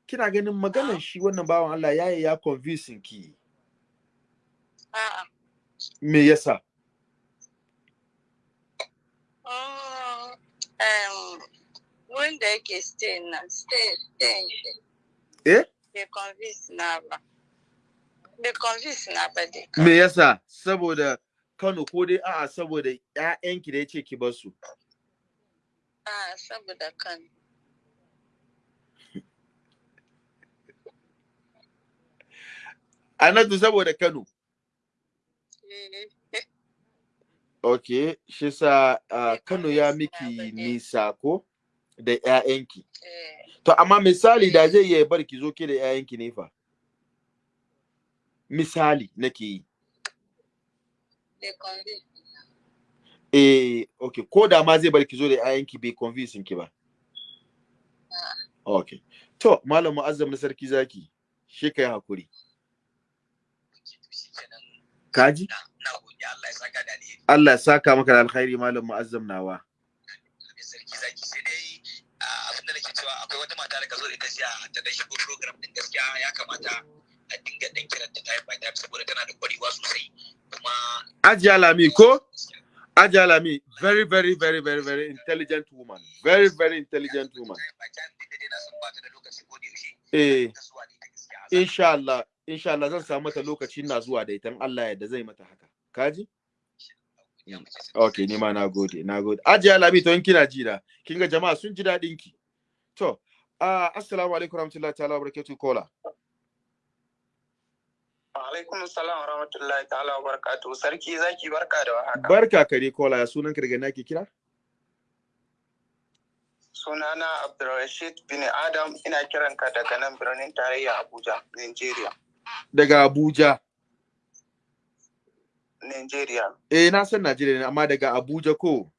kina ganin maganar shi wannan bawan Allah ya ya convincing ki A'a. me yasa Mm, um, wanda yake stay na stay stay. Eh? Bai convince na ba. Bai convince na ba dai. me yasa saboda Kano ko dai a'a saboda ƴaƴanki da ya ce ki bar su Ah, saboda kan. Anatu saboda Kano. Eh, okay shi sa uh, Kano ya miki nisa ko? Da ƴaƴanki. Eh, to amma misali da zai iya bar ki zo ke da ƴaƴanki ne fa? Misali nake yi. Eh okay ko da ma zai bar ki zo da ƴaƴanki bai convincing ki ba? Okay to malam mu'azzam na sarki zaki shi kai haƙuri kaji Allah ya saka da alheri. Allah ya saka maka da alkhairi malam mu'azzam nawa. Sarki zaki. Sai dai abin da nake cewa akwai wata mata da ka zo da ita jiya ta dan shigo program din gaskiya ya kamata a dinga dan kiranta time by time saboda tana da kwarewa sosai. Kuma Ajiya Lami ko? Ajiya Lami very very very very very intelligent woman. Very very intelligent woman. Eh ta gaskiya insha Allah zan samu mata lokaci na zuwa da ita Allah ya da zai mata haka. Kaji okay ni ma na gode na gode. Ajiya Lami to in kina ji da kin ga jama'a sun ji daɗin ki. To uh, assalamu alaikum warahmatullahi ta'ala wabarakatuh kola Alaikum salam wa rahmatullahi ta'ala wa barakatuhu. Sarki zaki barka da warhaka. barka kare kola ya sunan ka daga nake kira Sunana Abdulrashid bin Adam ina kiran ka daga nan birnin tarayya Abuja, Nigeria. daga Abuja Nigeria. Eh na san Najeriya ne amma daga Abuja ko.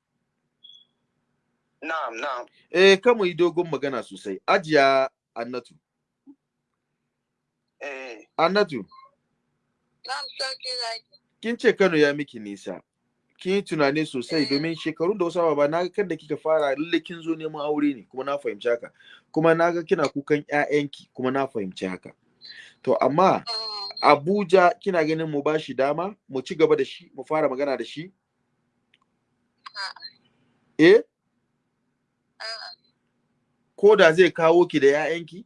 Na'am, na'am. Eh kamu yi dogon magana sosai. Ajiya Annatu. Eh, Annatu. Kin ce Kano ya miki nisa. Kin yi tunani sosai Eh. domin shekarun da wasu ba na ga kan da kika fara lalle kin zo neman aure ne kuma na fahimci haka. Kuma na ga kina kukan ƴaƴanki kuma na fahimci haka. To amma Mm, Abuja kina ganin mu ba shi dama mu ci gaba da shi mu fara magana da shi? A'a. Eh a'a. ko da zai kawo ki da ƴaƴanki?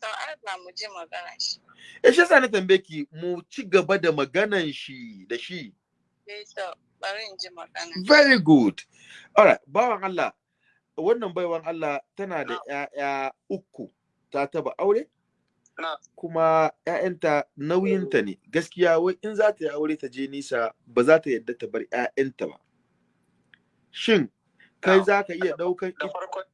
To ai ba mu ji magana shi. Eh shi yasa na tambaye ki mu ci gaba da maganan shi da shi. Eh to bari in ji magana. Very good. Alright, bawan Allah, wannan baiwan Allah tana da ‘ya'ya uku, ta taba aure? Na. Kuma ‘ya'yanta nauyinta ne, gaskiya wai in za ta yi aure ta je nisa ba za ta yadda ta bar ‘ya'yanta ba. Shin, kai Na. za ka iya ɗaukan da farko da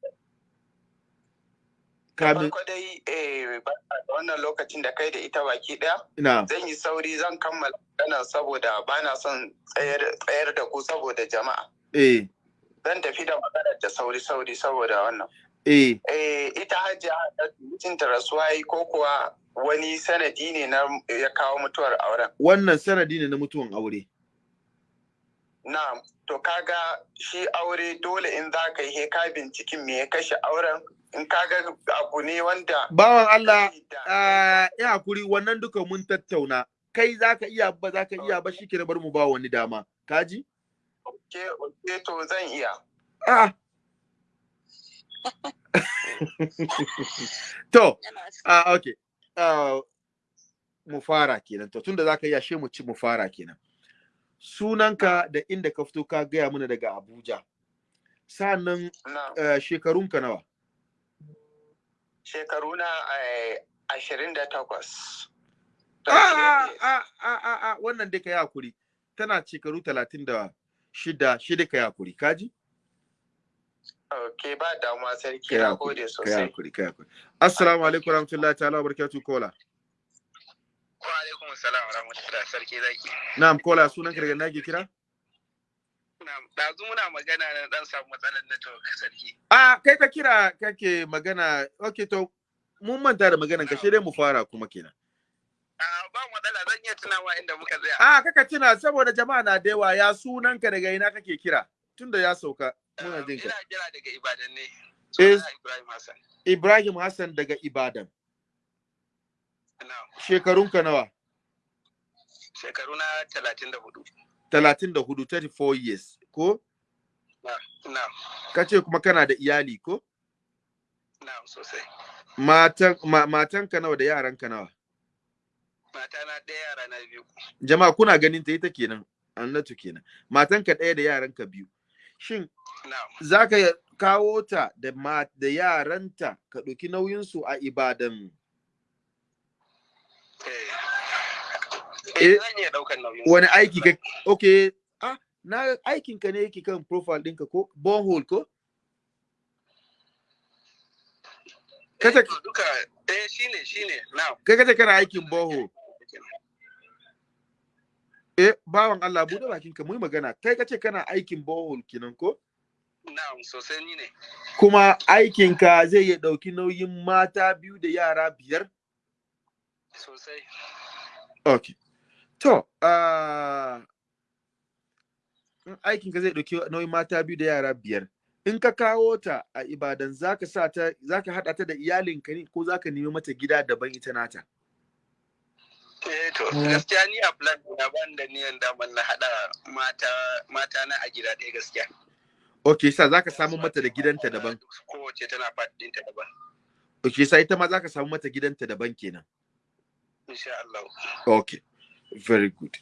kamin dai eh da wannan lokacin da kai da ita baki ɗaya na zan yi sauri zan kammala maganar saboda bana son tsayar tsayar da ku saboda jama'a. Eh. Zan tafi da maganar da sauri sauri saboda wannan. Eh. Eh ita hajiya mutunta rasuwa yi ko kuwa wani sanadi ne na ya kawo mutuwar auren? Wannan sanadi ne na mutuwan aure. Na to kaga shi aure dole in za ka yi he ka binciken me ya kashe auren in kaga abu ne wanda Bawan Allah, da- ah, ya haƙuri wannan duka mun tattauna. Kai za ka iya ba za ka iya ba shi ke bar mu ba wani dama. Kaji? ke ke to zan iya Ah. to, ah, okay. Ah, mu fara kenan. To, tunda za ka iya she mu ci mu fara kenan. Sunanka da inda ka fito ka gaya mana daga Abuja. Sa'annan na uh, shekarunka nawa? shekaru na ashirin da takwas Ah, ah, ah, wannan dai ka yi haƙuri. Tana shekaru talatin da shida, shida ka yi haƙuri. Kaji? Ok, ba damuwa sarki na gode ka yi sosai. haƙuri, ka yi haƙuri. Assalamu alaikum warahmatullahi ta'ala wa barakatuh kola. Wa alaikum salam wa rahmatullahi sarki zaki. Na'am kola sunanka daga nake kira? Na'am, Ɗazu muna magana na dan samu matsalar network sarki. A kai ka kira kake magana, okay to mun manta da maganan ka dai mu fara kuma kenan. A ba matsala zan iya tunawa inda muka tsaya. A kaka tuna saboda jama'a na da yawa ya sunanka daga ina kake kira tunda ya sauka muna jin ka. Ina kira daga Ibadan ne. Eh. Ibrahim Hassan. Ibrahim Hassan daga Ibadan. Shekarunka nawa? Shekaru na talatin da huɗu. 34 34 years ko? Na'am. Kace kuma kana da iyali ko? Na'am sosai. Matan ma, matanka nawa da yaranka nawa? Mata na ɗaya yara na biyu. Jama'a kuna ganin ta ita kenan. Annatu kenan. Matanka ɗaya da yaranka biyu. Shin za ka kawo ta da, da yaranta ka ɗauki nauyinsu a Ibadan Eh. Eh. Eh, zan iya ɗaukar nauyin. Wani aiki ka okay ah na aikin ka ne yake kan profile ɗinka ko? Borehole ko? Eh, kace to duka eh shine shine na'am. kai kace kana aikin borehole. Eh bawan Allah buɗe bakin ka mu magana. Kai kace kana aikin borehole kenan ko? Na'am sosai ni ne. kuma aikin ka zai iya ɗauki nauyin mata biyu da yara biyar? Sosai. okay to ah in aikin ka zai ɗauki nauyin mata biyu da yara biyar in ka kawo ta a ibadan zaka sa ta zaka haɗa ta da iyalinka ne ko zaka nemi mata gida daban ita nata Eh to gaskiya ni a plan na ban da niyan daman na hada mata mata na a gida ɗaya gaskiya. okay sa zaka samu mata da gidanta daban Kowace tana fat ɗinta daban. okay sa ita ma zaka samu mata gidanta daban kenan Insha Allah. okay very good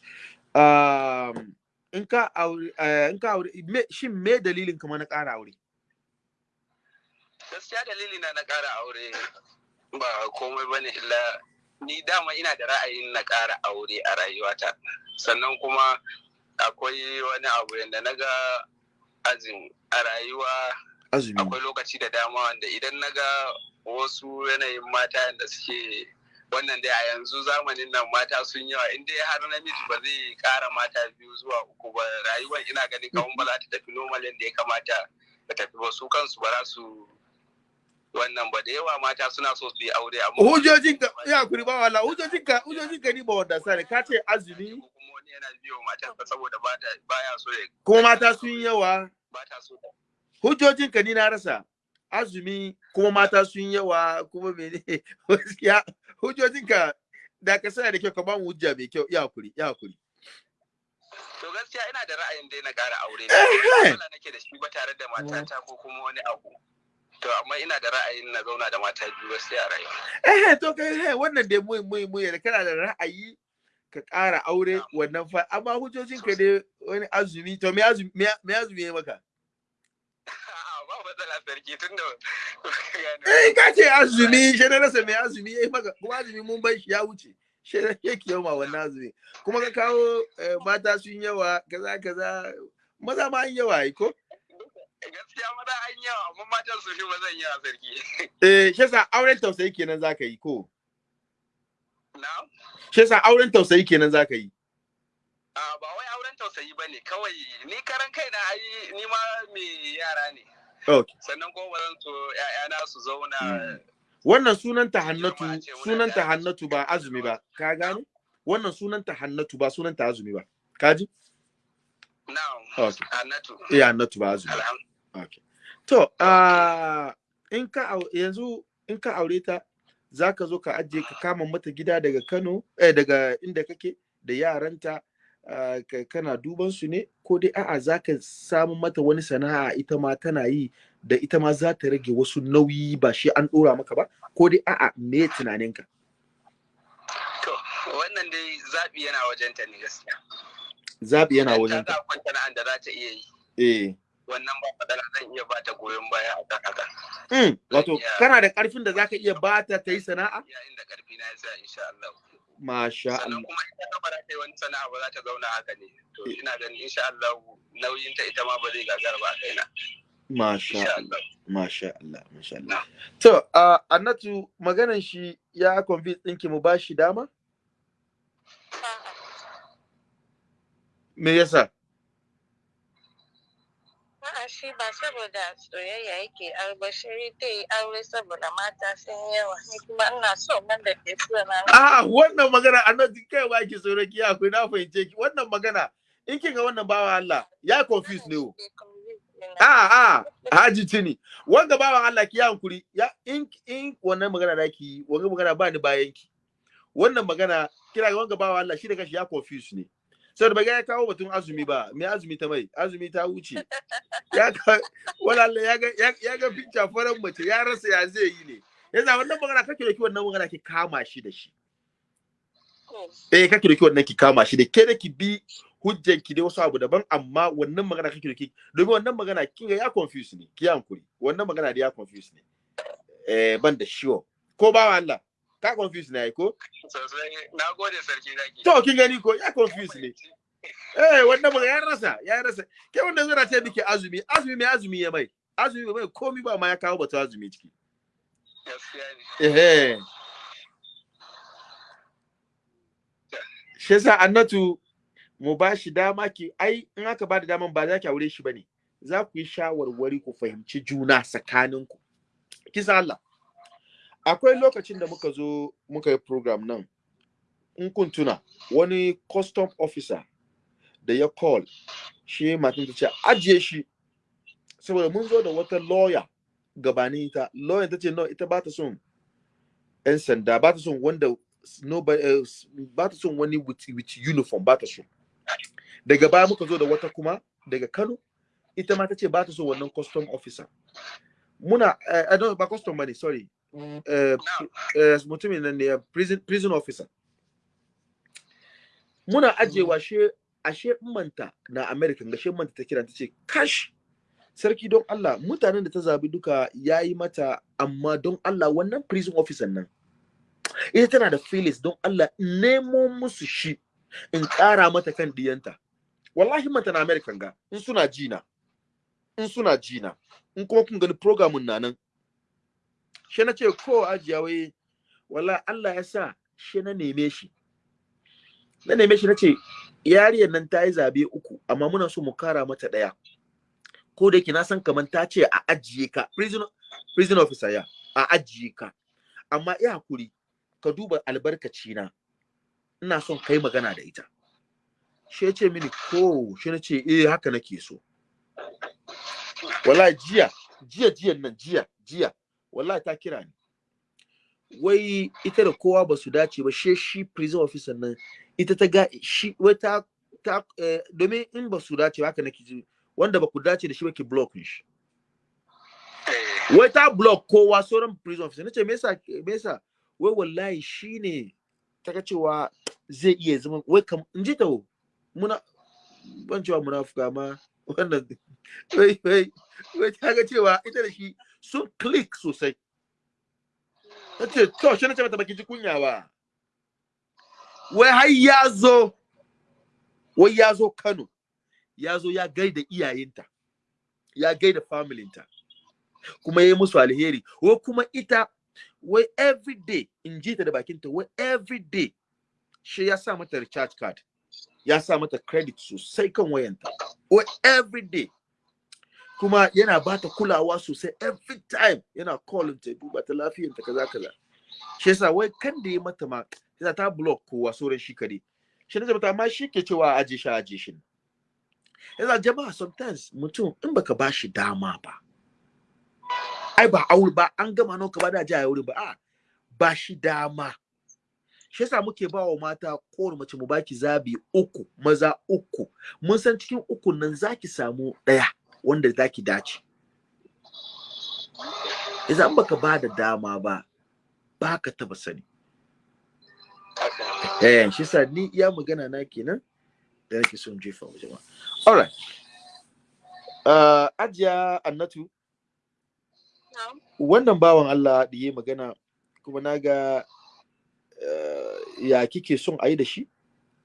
um in ka aure eh, in ka aure me shin me dalilin kuma na ƙara aure Gaskiya dalili na na ƙara aure ba komai ba ne illa ni dama ina da ra'ayin na ƙara aure a rayuwata. Sannan kuma akwai wani abu yadda na ga azin a rayuwa akwai lokaci da dama wanda idan na ga wasu yanayin mata da suke wannan dai a yanzu zamanin nan mata sun yawa. In dai har namiji ba zai kara mata biyu zuwa uku ba rayuwar ina ganin kawun ba za ta tafi normal yadda ya kamata ta tafi ba. Su kansu ba za su wannan ba. Da yawa mata suna so su yi aure amma hujjojin ka ya kuri ba wala hujjojin ka hujjojin ka ni ba wanda sani. Ka ce azumi? Kuma wani yana biyo matarsa saboda ba ta baya so ya kuma mata sun yawa? Ba ta so ta. Hujjojin ka ni na rasa. Azumi kuma mata sun yawa kuma mene? Gaskiya hujjojin ka da ka sana da kyau ka ba mu hujja mai kyau. Ya kuri ya kuri to gaskiya ina da ra'ayin dai na ƙara aure. Eh. ne nake da shi ba tare da matata ko kuma wani abu. To amma ina da ra'ayin na zauna da mata biyu gaskiya a rayuwa. Eh to kai eh wannan dai mu mu mu da kana da ra'ayi ka ƙara aure wannan fa. Amma hujjojin ka dai wani azumi to me azumi me azumi ya maka? ba matsala sarki tun da eh ka ce azumi shi na rasa me azumi ya maka kuma azumi mun bai shi ya wuce. Shi ne yake yawa wannan azumi. Kuma ka kawo eh, mata sun yawa kaza kaza maza ma an yawa ai ko? Gaskiya maza an yawa amma matan su fi ba zan yawa sarki. Eh shi yasa auren tausayi kenan zaka yi ko? Na shi yasa auren tausayi kenan zaka yi. A ba wai auren tausayi ba ne kawai ni karan kai na ai ni ma mai yara ne. Sannan kuma ba zan so ƴaƴana su zauna wannan sunan ta hannatu sunan ta hannatu ba azumi ba. Ka gane? Wannan sunan ta hannatu ba sunan ta azumi ba. Ka ji? Na okay annatu eh hannatu ba azumi Okay. To, ah, in ka yanzu in ka aure ta, za ka zo ka ajiye ka kama mata gida daga Kano, eh, daga inda kake da yaranta, kana duban su ne, ko dai a'a za ka samu mata wani sana'a ita ma tana yi da ita ma za ta rage wasu nauyi ba shi an ɗora maka ba, ko dai a'a me tunaninka? to wannan dai zaɓi yana wajenta ne gaskiya Zaɓi yana wajen ta zaɓi sana'an da za ta iya yi Eh. wannan ba matsala zan iya ba ta goyon baya a kan haka Mm, wato, kana da ƙarfin da za ka iya bata ta yi sana'a? yayin da ƙarfi na ya sa insha Allah Masha sannan Allah. kuma ita ta ba za ta yi wani sana'a ba za ta zauna haka ne to ina ganin insha Allah nauyin ta ita ma ba zai gagara ba a kaina Masha Allah. Masha Allah, masha Allah. To, uh, Annatu, maganan shi ya convince ɗinki mu ba shi dama? Me yasa? Shi ba saboda soyayya yake aure shi dai yi aure saboda mata sun yawa ni kuma ina so man da ke so na Ah, wannan magana Annatu kai ba ki tsoro ki akwai na fahimce ki. Wannan magana in kin ga wannan bawa Allah ya confuse ne o. Ah, ah, Haji Tini. Wanga bawan Allah ki ya hankuri. Ya in in wannan magana da ki wanga magana ba ni bayan ki. Wannan magana kira ga wanga bawan Allah shi da kashi ya confuse ne. Sai da ya kawo batun azumi ba, me azumi ta mai? Azumi ta wuce. ya ga wala Allah ya ga ya ga picture faran mace ya rasa ya zai yi ne. Yasa wannan magana kake da ki wannan magana ki kama shi da shi. Eh kake da ki wannan ki kama shi da ke da ki bi hujjan ki dai wasu abu daban amma wannan magana kake da ki domin wannan magana kin ga ya confuse ne ki hankuri. Wannan magana da ya confuse ne. Eh ban da sure ko ba Allah? Ka confuse ne ai ko? Sosai. Na gode sarki zaki. To kin gani ko? Ya confuse ne. Eh wannan magana ya rasa ya rasa. Ke wanda zai ce miki azumi azumi mai azumi ya mai. Azumi bai mai komi ba ma ya kawo batu azumi ciki. Ne. Ehe. Shi yasa Annatu mu ba shi dama ki ai in aka ba da daman ba za ki aure shi ba ne. Za ku yi shawarwari ku fahimci juna tsakaninku. Kisa Allah. Akwai lokacin da muka zo muka yi program nan. In kun tuna wani custom officer da ya call shi matan ta ce ajiye shi. Saboda mun zo da wata lawyer gabanin ita. Lawyer ta ce no ita ba ta son 'yan sanda ba ta son wanda nobody else ba ta son wani with, with uniform ba ta so. Daga baya muka zo da wata kuma daga Kano ita ma ta ce ba ta so wannan custom officer. Muna uh, I don't, ba custom ba ne sorry. Mutumin nan ne uh, prison, prison officer. Muna ajewa she ashe manta na America ga she manta ta kira ta ce kash sarki don Allah mutanen da ta zabi duka yayi mata amma don Allah wannan prison officer nan ita tana da feelings don Allah nemo musu shi in ƙara mata kan diyanta. Wallahi mata na American ga in suna jina in suna jina in kuma kun gani programun na nan shi na ce ko ajiya wai wala Allah ya sa shi na neme shi. Na neme shi nace yariyar nan ta yi zaɓe uku amma muna so mu kara mata ɗaya ko da yake na san kaman ta ce a ajiye ka prison prison officer ya a ajiye ka. Amma ya haƙuri ka duba albarkaci na ina son kai magana da ita. Shi ya ce mini ko shi na ce eh haka nake so. Wallahi jiya jiya jiyan nan jiya jiya. Wallahi ta kira ni. Wai ita da kowa ba su dace ba she shi prison officer nan ita ta ga shi wai ta ta eh, domin in ba su dace haka nake ji wanda ba ku dace da shi ba ki block shi. Wai ta block kowa sauran prison officer. Nace me yasa me yasa? Wai wallahi shine ta ga cewa zai iya zama wai kam in ji ta wo, muna ban cewa munafuka ma wannan wai wai wai ta ga cewa ita da shi sun click sosai. Ta ce to shi na ce mata baki ji kunya ba. Wai har ya zo wai ya zo Kano ya zo ya gaida iyayenta ya gaida familinta kuma ya yi musu alheri. Wai kuma ita wai every day in ji ta da bakinta wai every day shi ya sa mata recharge card ya sa mata credit sosai kan wayanta. Wai every day kuma yana ba ta kulawa sosai every time. Yana calling ta duba ta lafiyanta kaza kaza. Shi yasa wai kan da ya mata ma yasa ta block kowa sauran shi kare shi ne mata amma shi ke cewa aje shi aje shi. Yasa jama'a sometimes mutum in baka ba shi dama ba ai ba aure ba an gama nan ka ba da jaya aure ba a ba shi dama. Shi yasa muke ba wa mata kowane mace mu baki zabi uku maza uku. Mun san cikin uku nan zaki samu ɗaya. Wanda zaki dace. Idan baka ba da dama ba baka taba sani. Eh shi yasa ni iya magana na kenan da nake son jefa wa jama'a. Alright uh, ajiya annatu. Wannan bawan Allah da yi magana kuma na ga uh, ya kike son a yi da shi?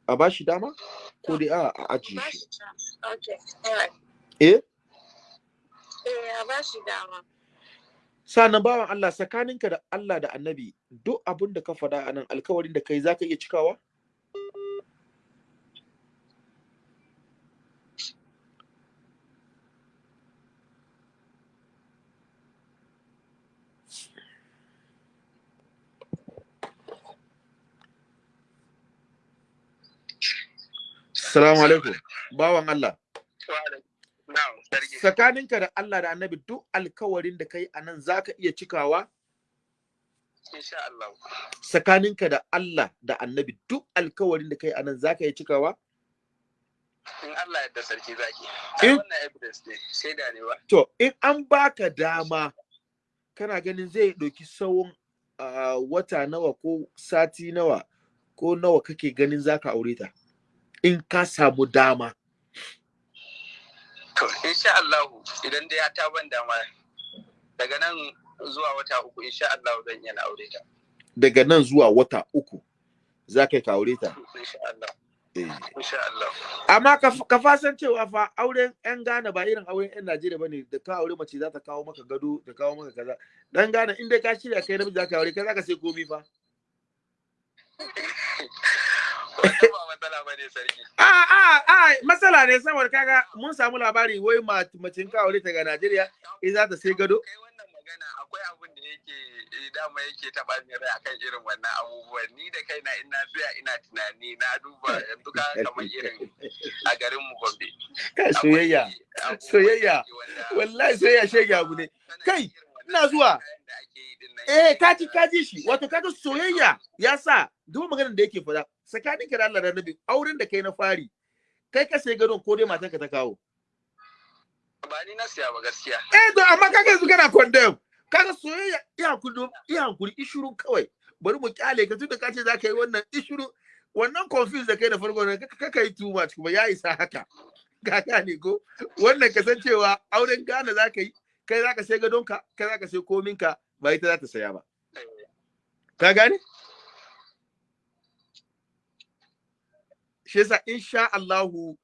A ba shi dama? Ko dai a a ajiye shi? Eh? Eh, a ba shi dama. sannan bawan Allah tsakaninka da Allah da annabi duk abin da ka faɗa a nan alkawarin da kai zaka iya cikawa Assalamu alaikum bawan Allah. Tsakaninka da Allah da annabi duk alkawarin da kai a nan zaka iya cikawa Insha Allah. tsakaninka da Allah da annabi duk alkawarin da kai a nan zaka iya cikawa In Allah yadda sarki zaki. In- Ai wannan evidence ne, shaida ne ba. to in an baka dama kana ganin zai ɗauki tsawon wata nawa ko sati nawa ko nawa kake ganin zaka aure ta in ka samu dama To, insha Allah idan dai ya ta ban dama daga nan zuwa wata uku insha Allah zan na aure ta. daga nan zuwa wata uku za ka yi ka aure ta Insha Allah. Eh. Amma ka fasan cewa fa auren yan Ghana ba irin auren yan Najeriya ba ne da ka aure mace za ta kawo maka gado ta kawo maka kaza dan Ghana in dai ka shirya kai namiji za ka aure kai za ka sai komi fa a matsala ne saboda kaga mun samu labari wai ma- mace in ka aure ta ga Najeriya in za ta sai gado Kai wannan magana akwai abin da yake eh, dama yake taɓa min rai akan irin wannan abubuwan. Ni da kaina in na tsaya ina tunani na duba yanzu ka kamar irin a garin mu Gombe. kai soyayya soyayya. wallahi soyayya shege abu ne kai ina zuwa eh kaji kaji shi. Wato kaga soyayya ya sa duk maganar da yake faɗa tsakanin ka da Allah da Nabi auren da kai na fari kai ka sai gadon ko dai matan ka ta kawo. Ba ni na siya ba gaskiya. eh to amma kaga yanzu kana condemn. Kaga soyayya iya kudu iya hankuri ishuru kawai. Bari mu ƙyale ka tunda ka ce za ka yi wannan ishuru wannan confuse da kai da farko ne ka kai too much kuma ya isa haka. Ka gane ko? Wannan kasancewa auren Ghana za ka yi kai za ka sai gadonka kai za ka sai kominka ba ita za ta saya ba. Ka gane? Shi yasa insha Allahu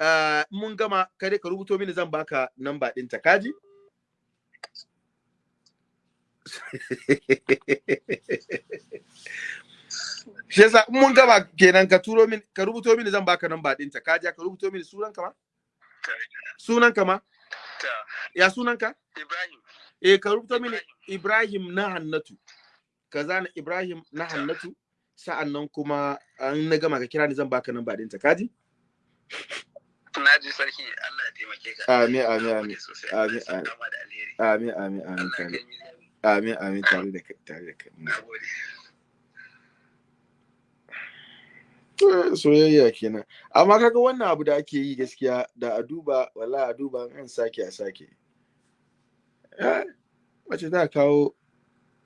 uh, mun gama kare ka rubuto mini zan baka namba ɗinta. Kaji shi yasa in mun gama kenan ka turo min ka rubuto mini zan baka namba ɗinta. Ka ja ka rubuto mini sunan ka ma? Sunan ka ma? Ya sunan ka Ibrahim. Eh ka rubuto mini Ibrahim na Hannatu ka zana Ibrahim na Hannatu sa'an nan kuma an na gama ka kira ni zan baka namba ɗinta. Ka ji? Na ji sarki. Allah ya taimake ka. Amin, amin, amin. Amin, amin. amin amin mizani amin amin tare da kai tare da kai. Na Eh, soyayya kenan. Amma kaga wannan abu da ake yi gaskiya da a duba wallahi a duba an sake a sake. Mace ta kawo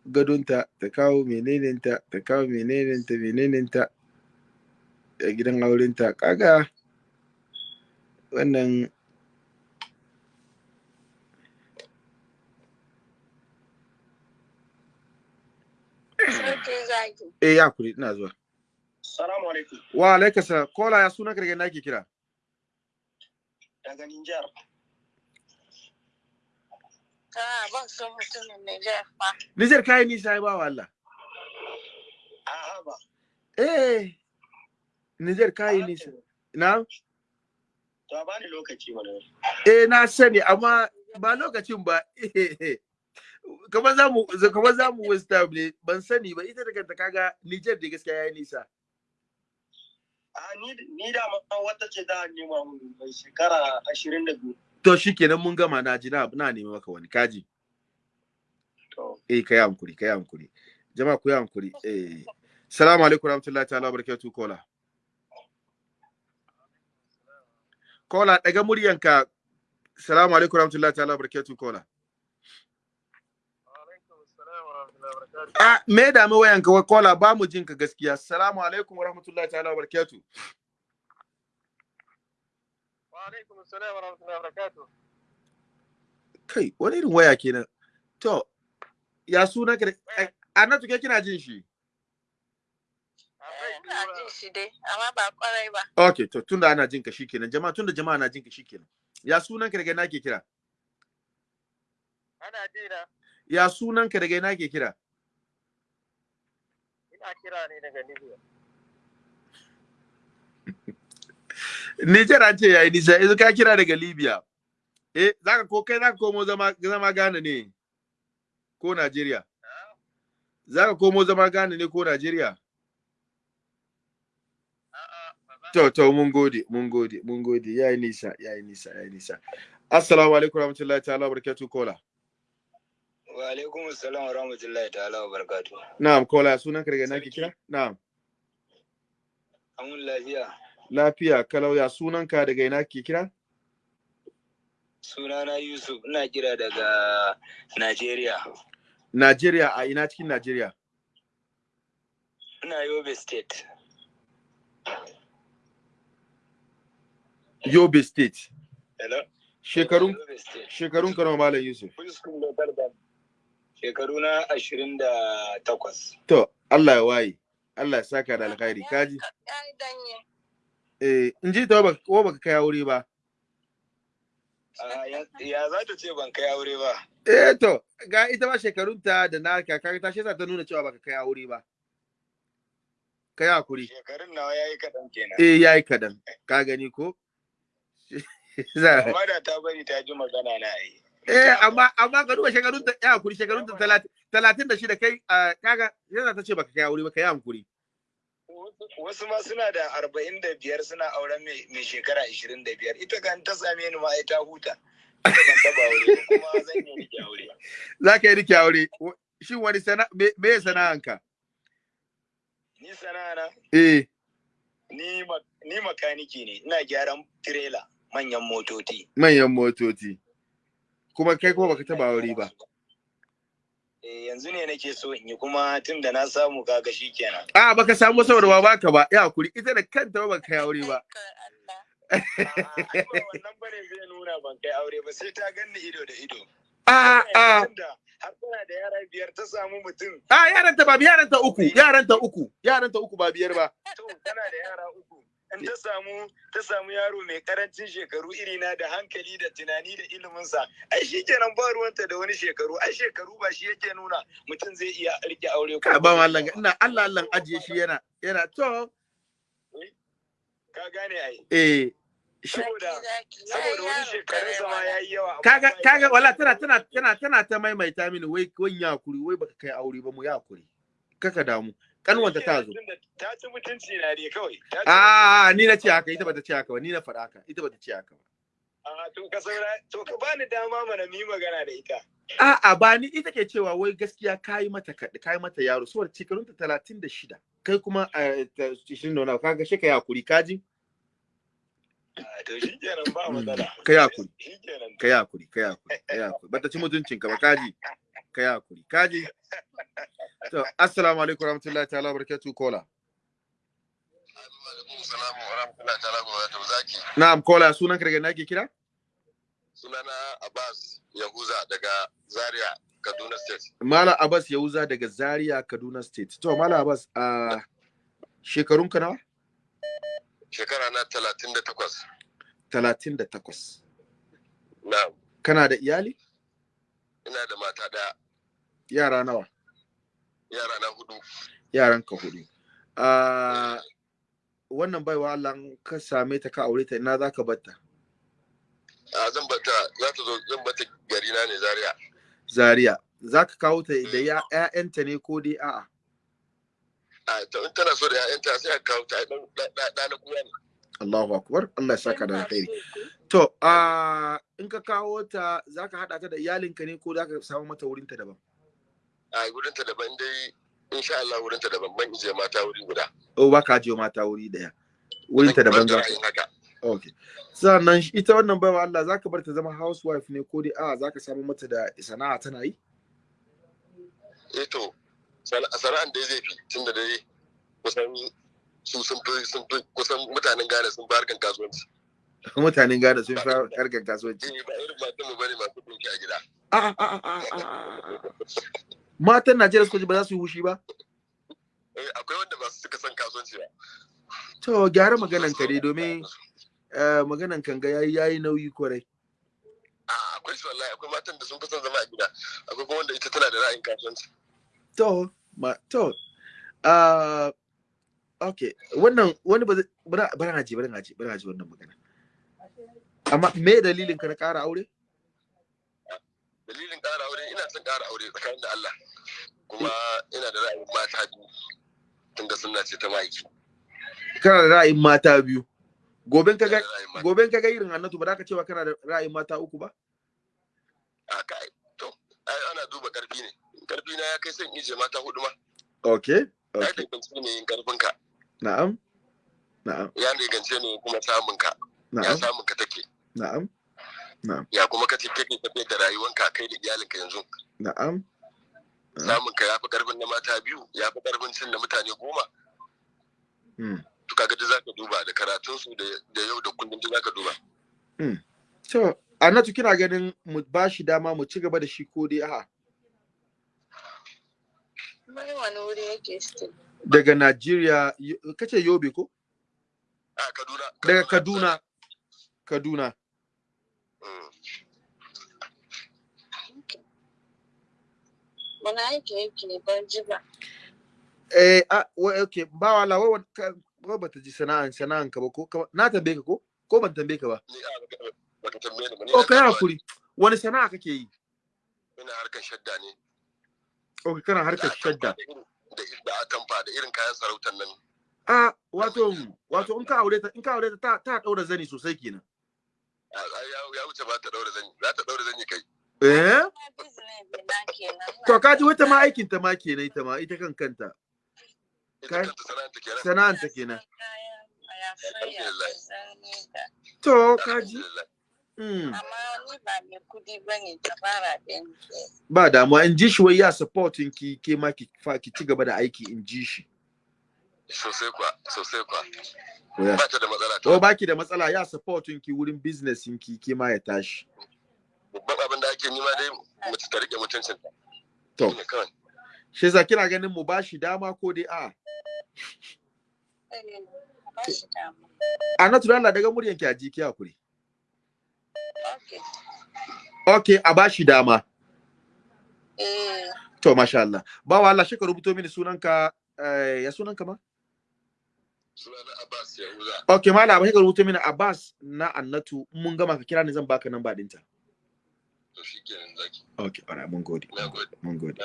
gadonta ta kawo menenenta ta kawo menenenta menenenta a gidan aurenta. Kaga wannan eh ya kuri ina zuwa. Salamu alaikum. wa alaikasa kola ya suna karge nake kira? Daga Nijar. Ah, ban son mutumin Nijar fa. Nijar kayi nisa ba wa Allah A'a ba. eh Nijar kayi nisa na To a bani lokaci mana. eh na sani amma ba lokacin ba kamar za mu kamar za mu time ne ban sani ba ita da kanta kaga Niger da gaskiya yayi nisa A ni ni da ma wata ce da nema mun mai shekara 22. To shikenan mun gama. Na ji na na nemi maka wani. Kaji eh kai hankuri kai hankuri. Jama'a ku yi hankuri. Eh. Assalamu alaikum warahmatullahi ta'ala barakatuh kola kola daga muryanka. Assalamu alaikum warahmatullahi ta'ala barakatuh kola Ah, me da mu wayanka? Wa kola ba mu jin ka gaskiya. Assalamu alaikum wa rahmatullahi ta'ala wa barakatuh. Alaikum assalam wa rahmatullahi wa barakatuh Kai, wani irin waya kenan. To, ya suna ka da Annatu ke kina jin shi? Eh, Ina jin shi dai, amma ba ƙwarai ba. Okay, to tunda ana jin ka shikenan. Jama'a tunda jama'a na jin ka shikenan. Ya sunan ka daga ina ke kira? ana jina Ya sunan ka daga ina ke kira? ina kira ne daga Libya Nijar an ce yayi nisa, yanzu ka kira daga Libya. Eh, zaka ko kai zaka komo zama zama Ghana ne? Ko Najeriya? Zaka komo zama Ghana ne ko Najeriya? To, to, mun gode, mun gode, mun gode, ya yi nisa, ya yi nisa, ya yi nisa. Assalamu alaikum warahmatullahi ta'ala barakatuh kola. Wa alaikum assalam wa rahmatullahi ta'ala barakatuh. Na'am, kola, sunan ka daga nake kira? Na'am. Amun lafiya. Lafiya, kalau ya sunan ka daga ina ke kira? Sunana Yusuf, ina kira daga Najeriya. Najeriya, a ina cikin Najeriya? Ina Yobe State. Yobe State. Hello? Shekarun shekarun ka nawa Malam Yusuf? Shekaru na ashirin da takwas. To, Allah ya waye. Allah ya saka da alkhairi. Kaji? Eh, in ji ta ba ko baka kai aure ba. Ya- za ta ce ban kai aure ba. Eh to, ga ita ba shekarunta da na kaka ta shi ta nuna cewa baka kai aure ba. Kai haƙuri. Shekarun nawa ya yi kaɗan kenan. Eh yayi kadan. Ka gani ko? Amma da ta bari ta ji magana na yi. Eh, amma amma ka duba shekarun ta ya hankuri shekarun ta talatin talatin da shida kai kaga yana ta ce baka kai aure ba kai hankuri. Wasu- ma suna da arba'in da biyar suna auren mai shekara ashirin da biyar. Ita kan ta same ni ma ai ta huta. Za ka yi riƙe aure. Shin wani sana me ya sana'anka? Ni sana'ana, Eh, ni makaniki ne, ina gyaran tirela manyan motoci. manyan motoci. Kuma kai kuma baka taba aure ba. Eh, yanzu ne nake so in yi kuma tun da na samu kaga shi kenan. A baka samu saboda ba baka ba. Ya haƙuri ita da kanta ba baka aure ba. Wannan ba ne zai nuna ban kai aure ba sai ta ganni ido da ido. A a har tana da yara biyar ta samu mutum a yaran ta ba yaran ta uku, yaran ta uku, yaran ta uku ba biyar ba. to tana da yara uku. In ta samu ta samu yaro mai ƙarancin shekaru irina da hankali da tunani da iliminsa. Ai shi kenan ba ruwanta da wani shekaru. Ai shekaru ba shi yake nuna mutum zai iya riƙe aure ka ba mallan ina Allah Allah ajiye shi yana yana to. Ka gane ai. Eh saboda wani shekarun sama yayi yawa kaga kaga wala tana tana tana tana ta maimaita mini wai wai yakuri wai baka kai aure ba mu yakuri kaka damu. Kanwanta ta zo. Ta ci mutunci na dai kawai. A ni na ce haka ita bata ce haka ba ni na faɗa haka ita bata ce haka ba. A to ka saura to ka bani dama mana mu yi magana da ita. A'a ba ni ita ke cewa wai gaskiya kayi mata kaɗi kayi mata yaro saboda shekarunta talatin da shida kai kuma a ishirin da wani kaga shi ka yi haƙuri kaji to shi kenan ba matsala. ka kenan. ka yi haƙuri ka yi haƙuri ka bata ci mutuncin ka ba kaji ka yi haƙuri kaji to assalamu alaikum warahmatullahi ta'ala barakatuh kola na'am kola sunan ka daga ina ke kira? Sunana Abbas Yahuza daga Zaria, Kaduna State. Mala Abbas Yahuza daga Zaria Kaduna State. To Mala Abbas a shekarun ka nawa? Shekara na talatin da takwas. talatin da takwas. Na kana da iyali? Ina da mata ɗaya, yara nawa? Yara na huɗu. yaran ka huɗu a wannan baiwa Allah ka same ta ka aure ta ina zaka batta A zan bata za ta zo zan bata gari na ne Zaria. Zaria. Zaka kawo ta da ya ƴaƴanta ne ko dai a'a? A ta in tana so da ƴaƴanta sai a kawo ta dan ɗa na kuma ne. Allahu akbar. Allah ya saka da alkhairi. to a in ka kawo ta zaka hada ta da iyalinka ne ko zaka samu mata wurin ta daban? A wurinta daban dai insha Allah wurinta daban ban ije mata wuri guda. o ba ka je mata wuri ɗaya wurin ta daban za haka. okay sannan ita wannan baiwa Allah zaka bar ta zama housewife ne ko dai a'a zaka samu mata da sana'a tana yi Eh to sana- sana'an dai zai fi tunda dai kusan su sun fi sun fi kusan mutanen Ghana sun fi harkan kasuwanci. mutanen Ghana sun fi harkar kasuwanci Eh, ba irin matan mu ba ne masu dinki a gida. Matan Najeriya suka ji ba za su yi hushi ba Eh, akwai wanda ba su suka son kasuwanci ba. to gyara maganan ka dai domin eh, maganan kan ga yayi yayi nauyi ƙwarai Ah, akwai su wallahi akwai matan da sun fi son zama a gida. Akwai kuma wanda ita tana da ra'ayin kasuwanci. to ma to uh, okay wannan wani ba bara bara haji bara haji bara haji wannan magana amma me dalilin ka na ƙara aure Dalilin ƙara aure ina son ƙara aure tsakanin da Allah. Kuma ina da ra'ayin mata biyu. Tunda sunna ce ta ma'aiki. kana da ra'ayin mata biyu goben ka ga da goben ka ga irin annatu ba za ka cewa kana da ra'ayin mata uku ba A kai to ai ana duba ƙarfi ne. Karfi na ya kai son ije mata huɗu ma. okay okay danganci ne yin ƙarfin ka. na'am na'am Ya danganci ne kuma samun ka. Ya samun ka take. na'am Ya kuma kace kake tafiyar da rayuwanka kai da iyalinka yanzu. na'am. Samun ka ya fi ƙarfin na mata biyu, ya fi ƙarfin cin da mutane goma. hmm. to kaga duk zaka duba da karatun su da yau da kullum duk zaka duba. To annatu kina ganin mu ba shi dama mu ci gaba da shi ko dai a'a? Wani wani wuri yake still. daga Najeriya kace Yobe ko? A Kaduna. Daga Kaduna. Kaduna. Wani aiki yake ban ji ba. eh a wa okay ba wala wa wa- wa bata ji sana'an sana'an ka ba ko na tambaye ka ko? Ko ban tambaye ka ba? Ni a baka- baka tambaye ni ba ni o na kai haƙuri. Wani sana'a kake yi? Ina harkar shadda ne. O kana harkar shadda. da atamfa da irin kayan sarautar nan. A wato wato in ka aure ta in ka aure ta ta, ta daura zani sosai kenan. Ya ya wuce ba ta daura zan yi za ta daura zan yi kai eh to kaji wata ma aikin ta ma kenan ita ma ita kan kanta sana'anta kenan to kaji Alhamdulillah. mm. Amma ni ba mai kuɗi ba ne ta fara ɗin. ba damuwa in ji shi wai ya supportin ki ke ma ki fa ki ci gaba da aiki in ji shi sosai kwa sosai kwa. Ba ta da matsala to to baki da matsala ya supportin ki wurin business ki ke ma ya tashi babban abin da ake nima dai mace ta riƙe mutuncin ta To. Shi yasa kina ganin mu ba shi dama ko dai a ba shi da Allah daga muryan ki a ji ki haƙuri. Okay. Okay, a bashi dama. Eh, To masha Allah. Bawa Allah shi ka rubuto mini sunanka eh, ya sunanka ma? Okay, malam ba shi ka rubuto mini Abbas na Annatu mun gama ka kira ni zan baka namba ɗinta. to shikenan zaki Okay, alright, mun gode. Mun gode.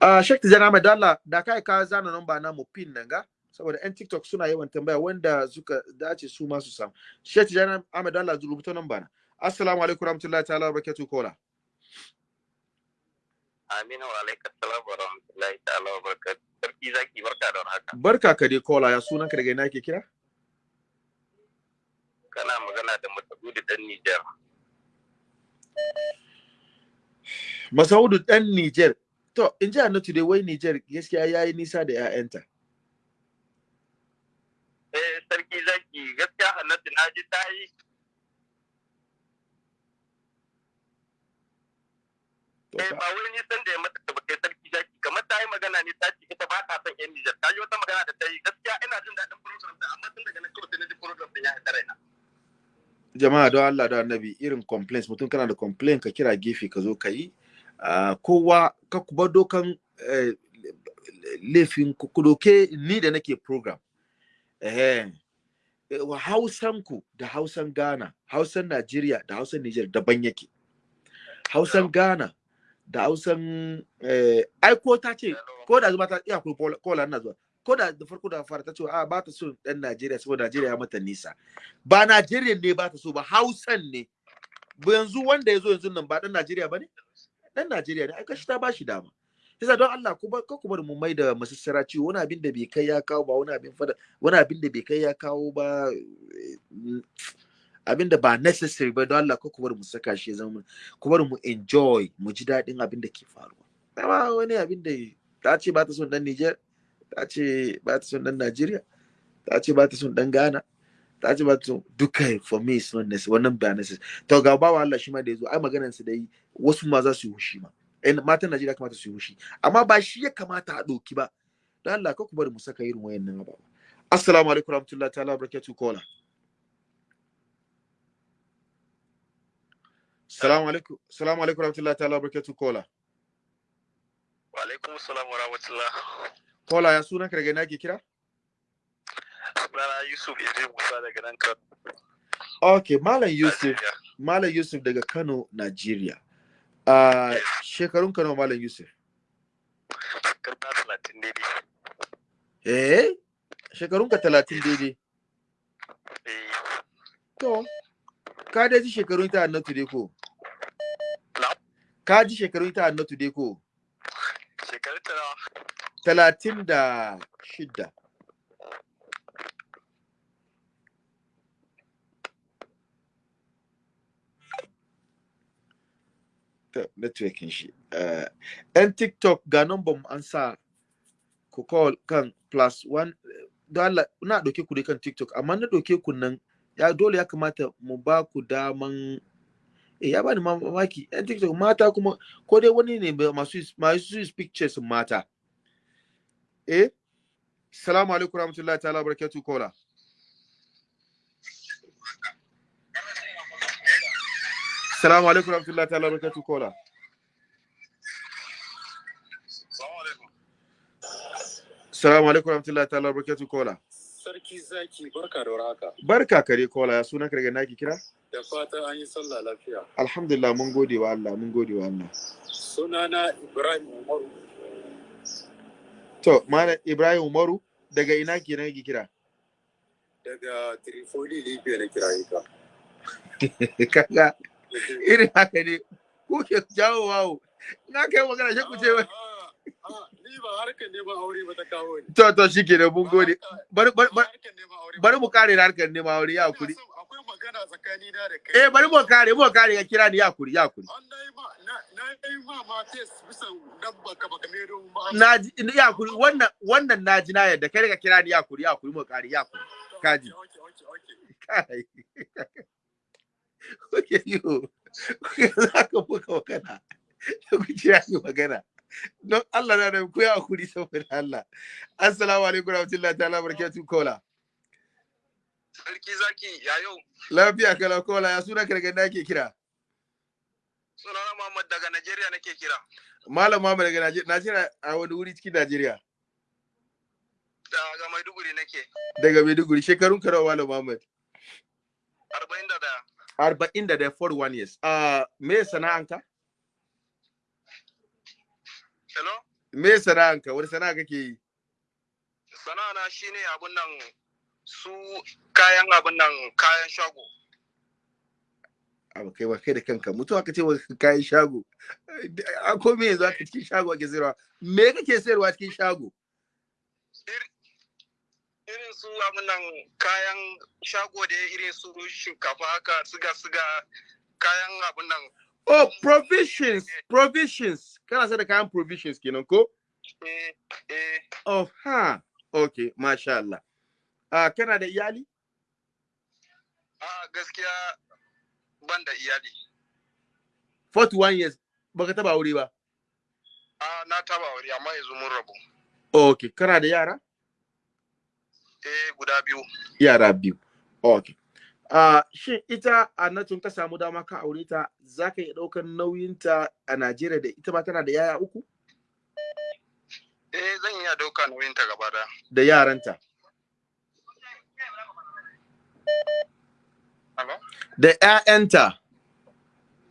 Uh, Sheikh Tijjani Ahmed Allah da kai ka zana namba na mu pin nan ga saboda yan TikTok suna yawan tambaya wanda suka dace su ma su samu. Sheikh Tijjani Ahmed Allah rubuta namba na. Assalamu alaikum warahmatullahi ta'ala wa barakatuh kola. Aminu wa alaika salam wa rahmatullahi ta'ala wa barakatuh. Sarki zaki barka da haka. Barka ka dai kola ya sunan ka daga ina ke kira? Kana magana da Masaudu dan Nijar. Masaudu dan Niger. To, in ji Annatu dai wai Niger gaskiya yayi nisa da 'ya'yanta. Eh sarki zaki gaskiya Hannatu na ji ta yi eh ba wai nisan da ya mata da bakai sarki zaki. Kamar ta yi magana ne ta ce ita ba ta son yan Nijar. Ta yi wata magana da ta yi. Gaskiya ina jin daɗin program amma tun daga nan kawai na ji program ya haɗa raina. jama'a don Allah da annabi irin complaints mutum kana da complaint ka kira gefe ka zo ka yi. Ah, kowa ka kuba dokan eh, laifin ku doke ni da nake program. Eh eh, wa hausan ku da hausan Ghana hausan Najeriya da hausan Niger daban yake. Hausan Ghana da hausan eh, ai ko ta ce ko da zuma ta iya ku kola ina zuwa. Ko da da farko da fara ta ce a ba ta so dan Najeriya saboda Najeriya ya mata nisa. Ba Najeriya ne ba ta so ba Hausan ne. Ba yanzu wanda ya zo yanzu nan ba dan Najeriya ba ne? Dan Najeriya ne. Ai kashi ta bashi dama. Yasa don Allah ku bar ku bar mu mai da masassara ciwo. Wani abin da bai kai ya kawo ba wani abin fada wani abin da bai kai ya kawo ba eh, mm, abin da ba necessary ba don Allah ku bar mu saka shi zama ku bar mu enjoy mu ji daɗin abin da ke faruwa. Amma wani abin da ta ce ba ta son dan Niger ta ce ba ta son dan Najeriya ta ce ba ta son dan Ghana ta ce ba ta son duka for me is not necessary wannan ba necessary to ga bawa Allah shi ma da ya zo ai maganar su da yi wasu ma za su yi hushi ma. Eh matan Najeriya kamata su yi hushi amma ba shi ya kamata a doki ba. Dan Allah ka ku bari mu saka irin wayannan ababa assalamu alaikum warahmatullahi ta'ala barakatuh kola Assalamu alaikum assalamu alaikum warahmatullahi ta'ala barakatuh kola. Wa alaikum salam wa rahmatullah. kola ya sunan ka daga ina ke kira? Sunana Yusuf Idris Musa daga nan kan okay malam Yusuf malam Yusuf daga Kano Nigeria uh, shekarun ka nawa malam Yusuf? Karta talatin daidai. eh? Shekarun ka 30 daidai? Eh, To, ka dai ji shekarun ita annatu dai ko? Ka ji shekarun ita annatu dai ko? shekarun ta nawa? Talatin da shidda. Ta networking shi. Eh, ‘Yan TikTok ga number mu an sa ku call kan plus one. Don Allah, na ɗauke ku dai kan TikTok, amma na ɗauke ku nan ya dole ya kamata mu ba ku daman ya bani mamaki. Yan tiktok mata kuma ko dai wani ne masu masu pictures mata. Eh? Salamu alaikum rahmatullahi ta'ala barakatuh kola salamu alaikum rahmatullahi ta'ala barakatuh kola salamu alaikum rahmatullahi ta'ala barakatuh kola sarki zaki barka da warhaka. Barka kare kola ya sunan ka daga naki kira? Da fatan an yi sallah lafiya. Alhamdulillah mun gode wa Allah mun gode wa Allah. Sunana ibrahim umaru. To malam ibrahim umaru daga ina kenan yake kira? Daga trifoli libya na kiraye ka kaga irin haka ne ku ke jawo wawo na kai magana shi ku ce wai ni ba harkar neman aure ba ta kawo ni. To to shi ke da mun gode. bari harkar neman aure mu kare da harkar nema wuri ya kuri Magana tsakanina da kai. Eh bari mu kare mu kare ya kira ni ya kuri ya kuri na yi na na yi na ya kuri wannan wannan na ji na yadda kai ka kira ni ya kuri ya kuri mu kare ya kuri kaji. kai. Kuke yo za ka buga magana. Ku kira ni magana. Don Allah na da ku ya kuri saboda Allah. Assalamu alaikum warahmatullahi ta'ala barakatuh kola Sarki zaki ya yau Lafiya kala kola ya suna kargan da ake kira. sunana Muhammad daga Najeriya nake kira. Malam Muhammad daga Najeriya, Najeriya a wani wuri cikin Najeriya. Daga Maiduguri nake. Daga Maiduguri shekarun ka nawa Malam Muhammad. Arba'in da ɗaya. Arba'in da ɗaya, 41 years. Ah, me sana'anka? Hello? Me sana'anka? Wani sana'a kake yi? Sana'ana shine abun nan su kayan abun nan kayan shago. Abu kai ba kai da kanka mutuwa ka ce wa kayan shago. A ko me yanzu aka cikin shago ake sayarwa? Me kake sayarwa cikin shago? Ir- Irin su abun nan kayan shago da irin su shinkafa haka siga siga kayan abun nan Oh, provisions, provisions. Kana sayar da kayan provisions kenan ko? eh eh Oh, ha. Okay, masha Allah. Ah, kana da iyali? A gaskiya ban da iyali. 41 years. Baka taba aure ba. A na taba wuri amma yanzu mun rabu. Okay, kana da yara? Eh guda biyu. Yara biyu. Okay. Uh, shin ita ka samu dama ka aure ta za ka iya ɗaukar nauyinta a Najeriya da ita ma tana da yaya uku Eh zan iya ɗauka nauyin ta gaba da. da yaranta? Da ƴaƴanta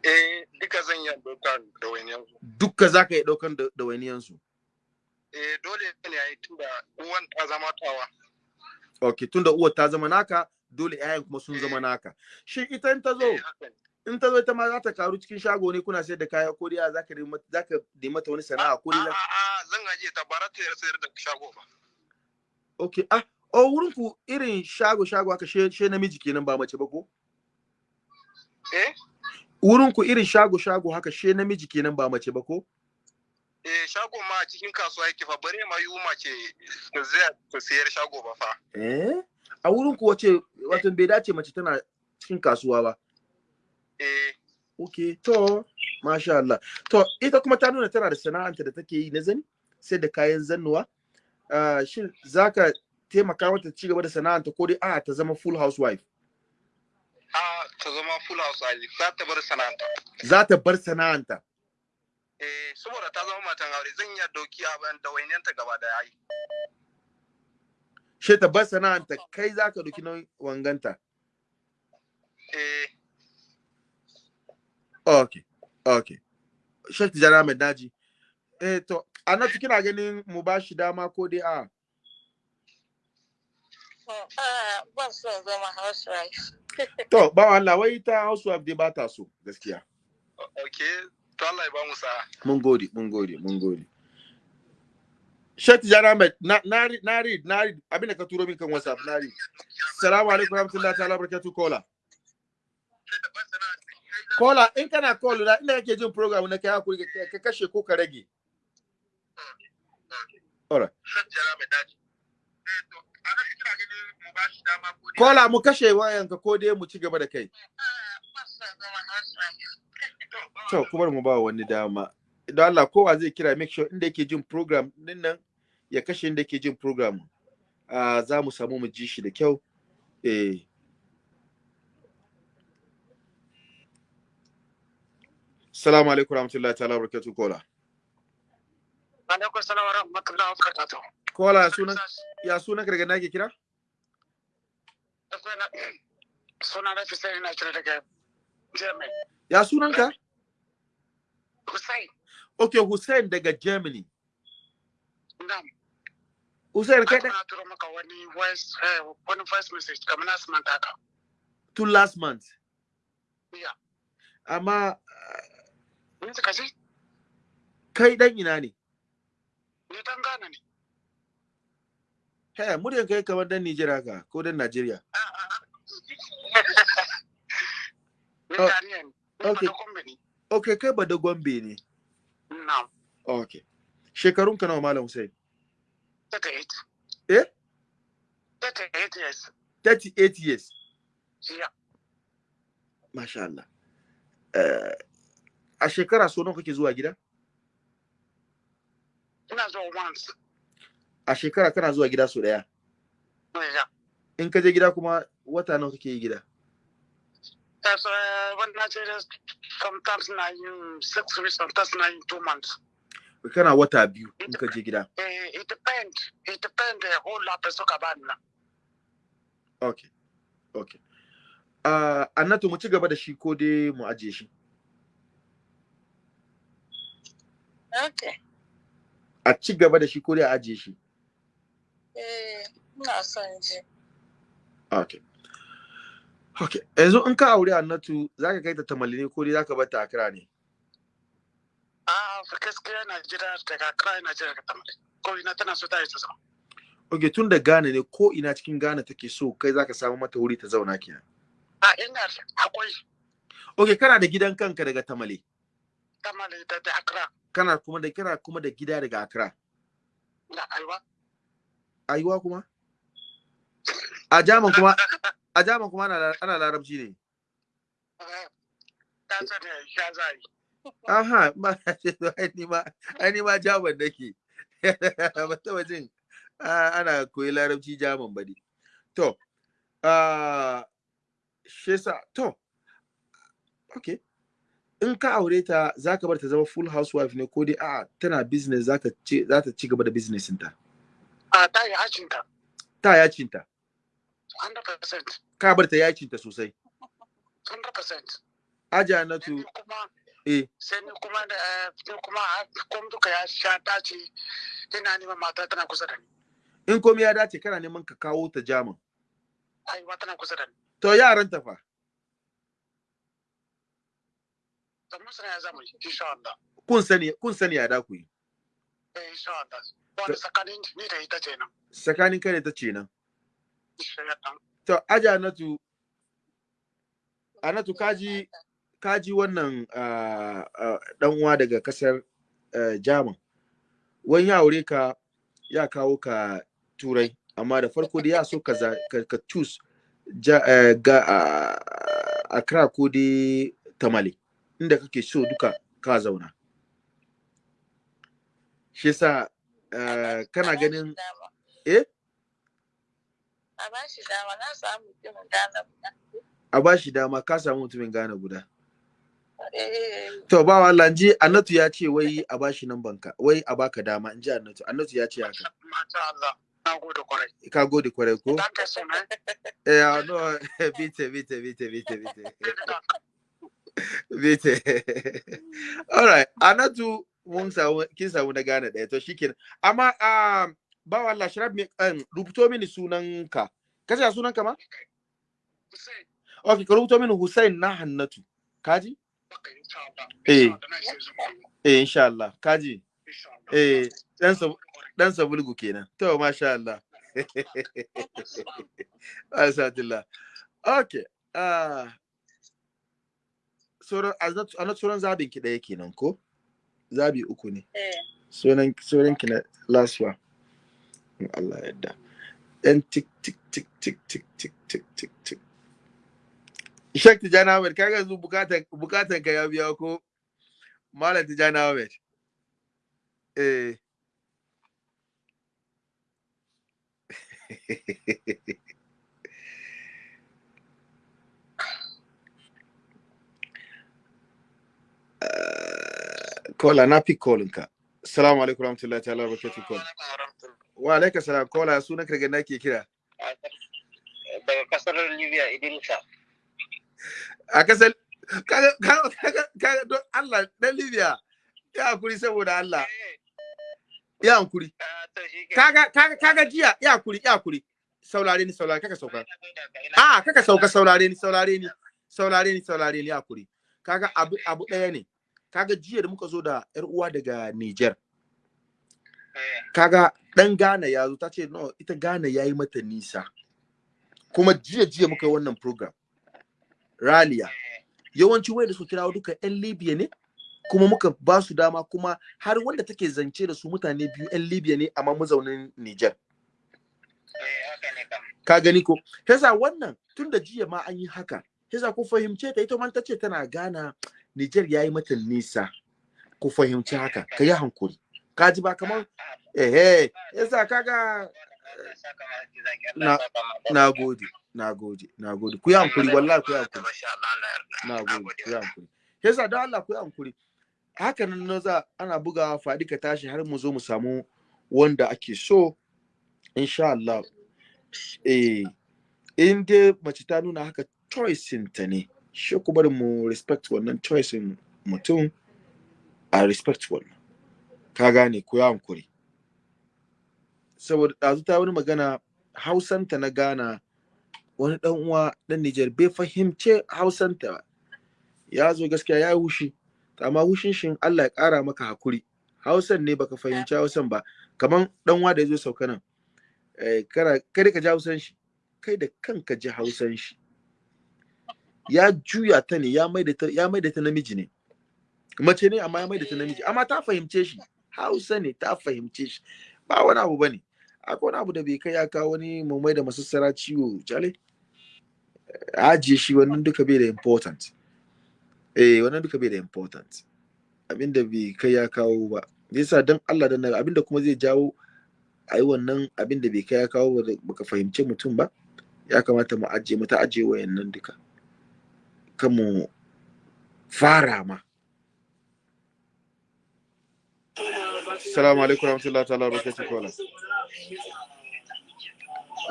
Eh duka zan iya ɗauka da wani yanzu. dukka za ka iya ɗaukar da ɗawainiyansu. Eh dole ne a yi tunda uwan ta zama tawa. Okay, tun da uwar ta zama naka dole ƴaƴan kuma sun zama naka. Shin ita in ta zo Eh, in ta zo ita ma za ta karu cikin shago ne kuna sayar da kaya ko dai za ka za ka nemi mata wani sana'a ko dai A'a zan ajiye ta bara ta sayar da shago ba. Okay, ah oh wurin ku irin shago shago she, she namiji kenan ba mace ba ko? Eh? Wurin ku irin shago shago haka she namiji kenan ba mace ba ko? Eh shago ma a cikin kasuwa yake fa bare ma yi mace ta zai ta sayar shago ba fa. Eh? A wurin ku wace wato bai dace mace tana cikin kasuwa ba. Eh Okay, to masha Allah. To ita kuma ta nuna tana da sana'anta da take yi na zani sai da kayan zannuwa. Uh, shin zaka taimaka mata ci gaba da sana'anta ko dai a ta zama full housewife? A ta zama full house ali za ta bar sana'anta. Za ta bar sana'anta. Eh saboda ta zama matan aure zan iya ɗauki abin da wainiyanta gaba da yayi. She ta bar sana'anta kai zaka duki nauyin wanganta. Eh Okay, okay. Sheikh Tijjani Ahmed Naji. Eh to, Anatu kina ganin mu ba shi dama ko dai a Ah, ban son zama housewife. To, ba Allah wai ta housewife dai ba ta so gaskiya. okay to Allah ya ba mu sa'a. Mun gode, mun gode, mun gode. Sheikh Tijjani Ahmed, na na read, na read, na read abin da ka turo min kan WhatsApp, na read. Assalamu alaikum warahmatullahi ta'ala barakatuh kola. Kola, in kana call na inda kake jin program na kai haƙuri ka ka kashe ko ka rage. Alright. Shajjara mai daji. Eh to a nan kina ganin mu ba shi dama ko dai- Kola mu kashe wayanka ko dai mu ci gaba da kai. To, kuma mu ba wani dama. Idan Allah kowa zai kira make sure inda yake jin program ɗin nan ya kashe inda yake jin program. Ah, za mu samu mu ji shi da kyau. Eh. Assalamu alaikum warahmatullahi ta'ala barakatuh kola. Alaikum salam wa rahmatullahi wa barakatuh. Kola ya sunan ya sunan ka daga nake kira? Suna na Hussein na kira daga Germany. Ya sunan ka? Hussein, Okay, Hussein daga Germany. na'am. Hussein kai da na turo maka wani voice eh, wani voice message kamar na su manta haka. tun last month. Yeah. Amma Ni suka ji? kai dan ina ne? Ni dan Ghana ne. He, muryan kai kamar dan Nijar haka ko dan Najeriya. Ni Oh, Ghanaian ne. Ni okay. Okay, kai ba da Gombe ne. Na'am. Okay. Shekarun ka nawa Malam Hussein? 38. Eh? 38 years. 38 years. Yeah. Masha Allah. Eh, a shekara so nawa kake zuwa gida? Ina zuwa once. A shekara kana zuwa gida so ɗaya. In ka je gida kuma wata nawa kake yi gida That's uh, when Nigeria sometimes na yin six weeks, sometimes na yin two months. kana wata biyu in ka je gida Eh, it depends. It depends the whole lot of suka bani na. okay okay uh, annatu mu ci gaba da shi ko dai mu ajiye shi Okay. a ci gaba da shi ko dai a ajiye shi ina son ji. okay okay yanzu in ka aure annatu zaka kai ta tamale ne ko dai zaka bar ta akra ne Ah, fa gaskiya Najeriya daga Accra Najeriya ka tamale. Ko ina tana so ta yi ta sama. okay tun da Ghana ne ko ina cikin Ghana take so kai zaka samu mata wuri ta zauna kenan Ah, ina akwai okay kana da gidan kanka daga tamale tamale da da Accra kana kuma da kana kuma da gida daga Accra da Aiwa. ayuwa kuma a jaman kuma a jaman kuma ana larabci ne. Ta aha ba ai ni ma ai ni ma jaman nake. Ba taba jin ah, ana koyi larabci jaman ba ne to ah shi yasa to okay in ka aure ta za ka bar ta zama full housewife ne ko dai a tana business za ta ci ta gaba da business ta Ah, ta yi hacinta. ta yacinta 100%. ka bar ta yacinta sosai 100%. aja na tu eh sai ni kuma da eh, ni kuma kom duka ya sha dace ina neman mata tana kusa da ni. in komai ya dace kana neman ka kawo ta jaman Aiwa tana kusa da ni. to yaran ta fa Da musu ya zama yi, insha Allah. kun sani kun sani ya da ku yi Eh, insha Allah. Wani tsakanin ni da ita ce nan. tsakanin kai da ta ce nan. To aja na tu anatu kaji kaji wannan dan uwa daga ƙasar Jaman wani ya aure ka ya kawo ka turai amma da farko dai ya so ka ka, choose ga Accra ko dai Tamale inda kake so duka ka zauna. Shi ah, kana ganin eh? A ba shi dama. Na samu mutumin Ghana guda. a ba shi dama ka samu mutumin Ghana guda. Eh, To ba Allah ji Annatu ya ce wai a bashi nan banka wai a baka dama in ji Annatu. Annatu ya ce haka. Ka gode ƙwarai ko? Eh ah, no bite bite bite bite bite bite all right Annatu mun samu kin samu na gane ɗaya to shikenan. Amma um, ba Allah sharab me um, rubuto mini sunanka kace sunanka ma Hussein. okay ka rubuto mini Hussein na Hannatu kaji. Eh. Eh insha Allah kaji eh dan sa dan sabulgu kenan to masha Allah Asatullah. Okay. Ah. Sauran anat sauran zabin ki ɗaya kenan ko? Zabi uku ne. eh. Sauran sauran ki na last one. In Allah ya yarda. Yan tik tik tik tik tik tik tik tik tik. Ishak Tijani Ahmed kaga yanzu bukatan bukatan ka ya biya ko? Malam Tijani Ahmed. Eh. kola na fi kolin ka assalamu alaikum warahmatullahi ta'ala barakatuh kola wa alaikum salam kola sunan daga na ke kira? Daga ƙasar libya idinka a ƙasar kaga don Allah dan Libya ya haƙuri saboda Allah. Ya hankuri kaga kaga jiya ya haƙuri ya haƙuri. Saurare ni saurare kaka sauka. A kaka sauka saurare ni saurare ni saurare ni saurare ni ya haƙuri. Kaga abu abu ɗaya ne. Kaga jiya da muka zo da yar uwa daga Niger. Kaga dan Ghana ya zo ta ce no ita Ghana yayi mata nisa. Kuma jiya jiya muka yi wannan program Raliya yawanci wanda suka kirawo duka yan Libya ne kuma muka ba su dama kuma har wanda take zance da su mutane biyu yan Libya ne amma mazaunin Niger. Ka gani ko? Yasa wannan tun da jiya ma an yi haka yasa ku fahimce ta ita man ta ce tana gana Niger yayi mata nisa. Ku fahimci haka ka yi hankuri. Ka ji ba kamar eh eh. Yasa kaga na na gode nagode nagode ku yi hankuri wallahi ku yi hankuri. Na Na gode gode. ku yi hankuri. Yasa don Allah ku yi hankuri. Haka nan na za ana bugawa faɗi ka tashi har mu zo mu samu wanda ake so insha Allah. Eh in dai mace ta nuna haka choice ta ne. Shi ku bari mu respect wannan choice mutum. A respect wannan. Ka gane ku yi hankuri. Saboda ɗazu ta wani magana hausanta na Ghana wani ɗan uwa ɗan Nijar bai fahimce hausanta ba. Ya zo gaskiya ya yi hushi amma hushin shin Allah ya ƙara maka haƙuri hausan ne baka fahimci hausan ba kaman ɗan uwa da ya zo sauka nan. Eh, kada ka ji hausan shi kai da kanka ji hausan shi. Ya juya ta ne ya ya maida ta namiji ne. Mace ne amma ya maida ta namiji amma ta fahimce shi. Hausa ne ta fahimce shi. Ba wani abu ba ne. Akwai wani abu da bai kai ya kawo wani mu mai da masassara ciwo jale. Ajiye shi wannan duka bai da important. Eh wannan duka bai da important. Abinda bai kai ya kawo ba. Yasa dan Allah dan Nabi abin da kuma zai jawo ai wannan abin da bai kai ya kawo ba baka fahimce mutum ba ya kamata mu ajiye mu ta ajiye wayannan duka. Kan mu fara ma. Assalamu alaikum.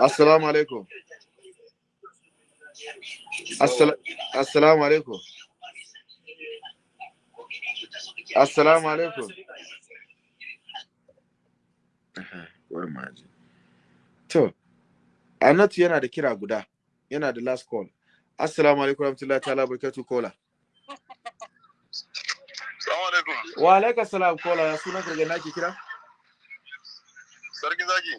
Assalamu alaikum. Assala- Assalamu alaikum. To, Anatu yana da kira guda, yana da last call. Assalamu alaikum warahmatullahi ta'ala wabarakatuh kola. Alaikum. Wa alaikum salam kola, ya sunan nake kira? Sarki zaki.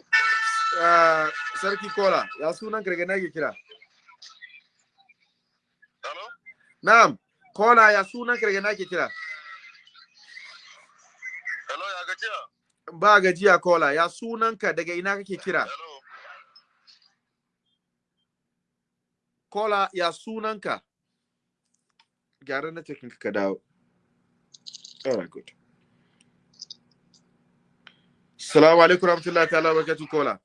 Ah, Sarki kola, ya sunan nake kira? Hello? Na'am, kola ya sunan nake kira? Hello, ya gajiya? Ba gajiya kola, ya sunanka daga ina kake kira? Kola, ya sunanka? Gyara na cikin ka dawo. Alright, good. Assalamu alaikum warahmatullahi ta'ala kola.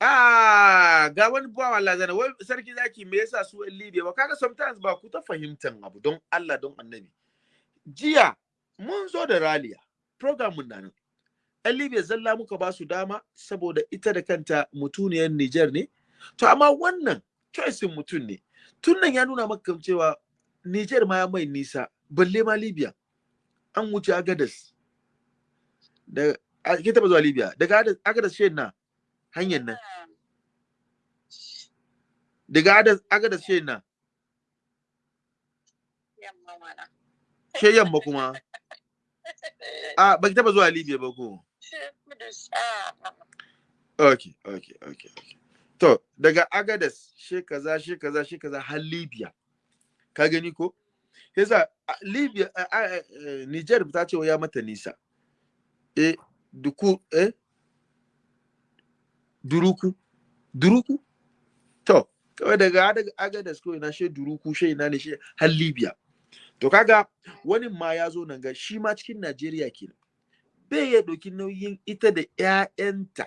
Ah, ga wani bawa zana, wai sarki zaki me yasa su yan Libya ba kaga sometimes ba ku ta fahimtan abu don Allah don Annabi. Jiya mun zo da raliya, program mun nan. Libya zalla muka ba su dama saboda ita da kanta mutuniyar Niger ne. To amma wannan choice mutum ne. Tun nan ya nuna maka cewa Niger ma ya mai nisa, balle ma Libya. An wuce Agadas. Da ke taba zuwa Libya, daga Agadas- shi na hanyar nan. Daga Agadas- shi na, she yamma kuma. A ba ki taba zuwa Libya ba ko? Okay, okay, okay, okay. To, daga Agadas, she kaza, she kaza, she kaza har Libya. Ka gani ko? Yasa Libya, Niger ta ce ya mata nisa. Eh, duku, eh? Duruku. Duruku? To, kawai daga Ada- Agadas ko ina she Duruku, she ina ne she har Libya. To kaga wani ma ya zo nan ga shi ma cikin Najeriya kenan. Bai ya ɗauki nauyin ita da 'ya'yanta.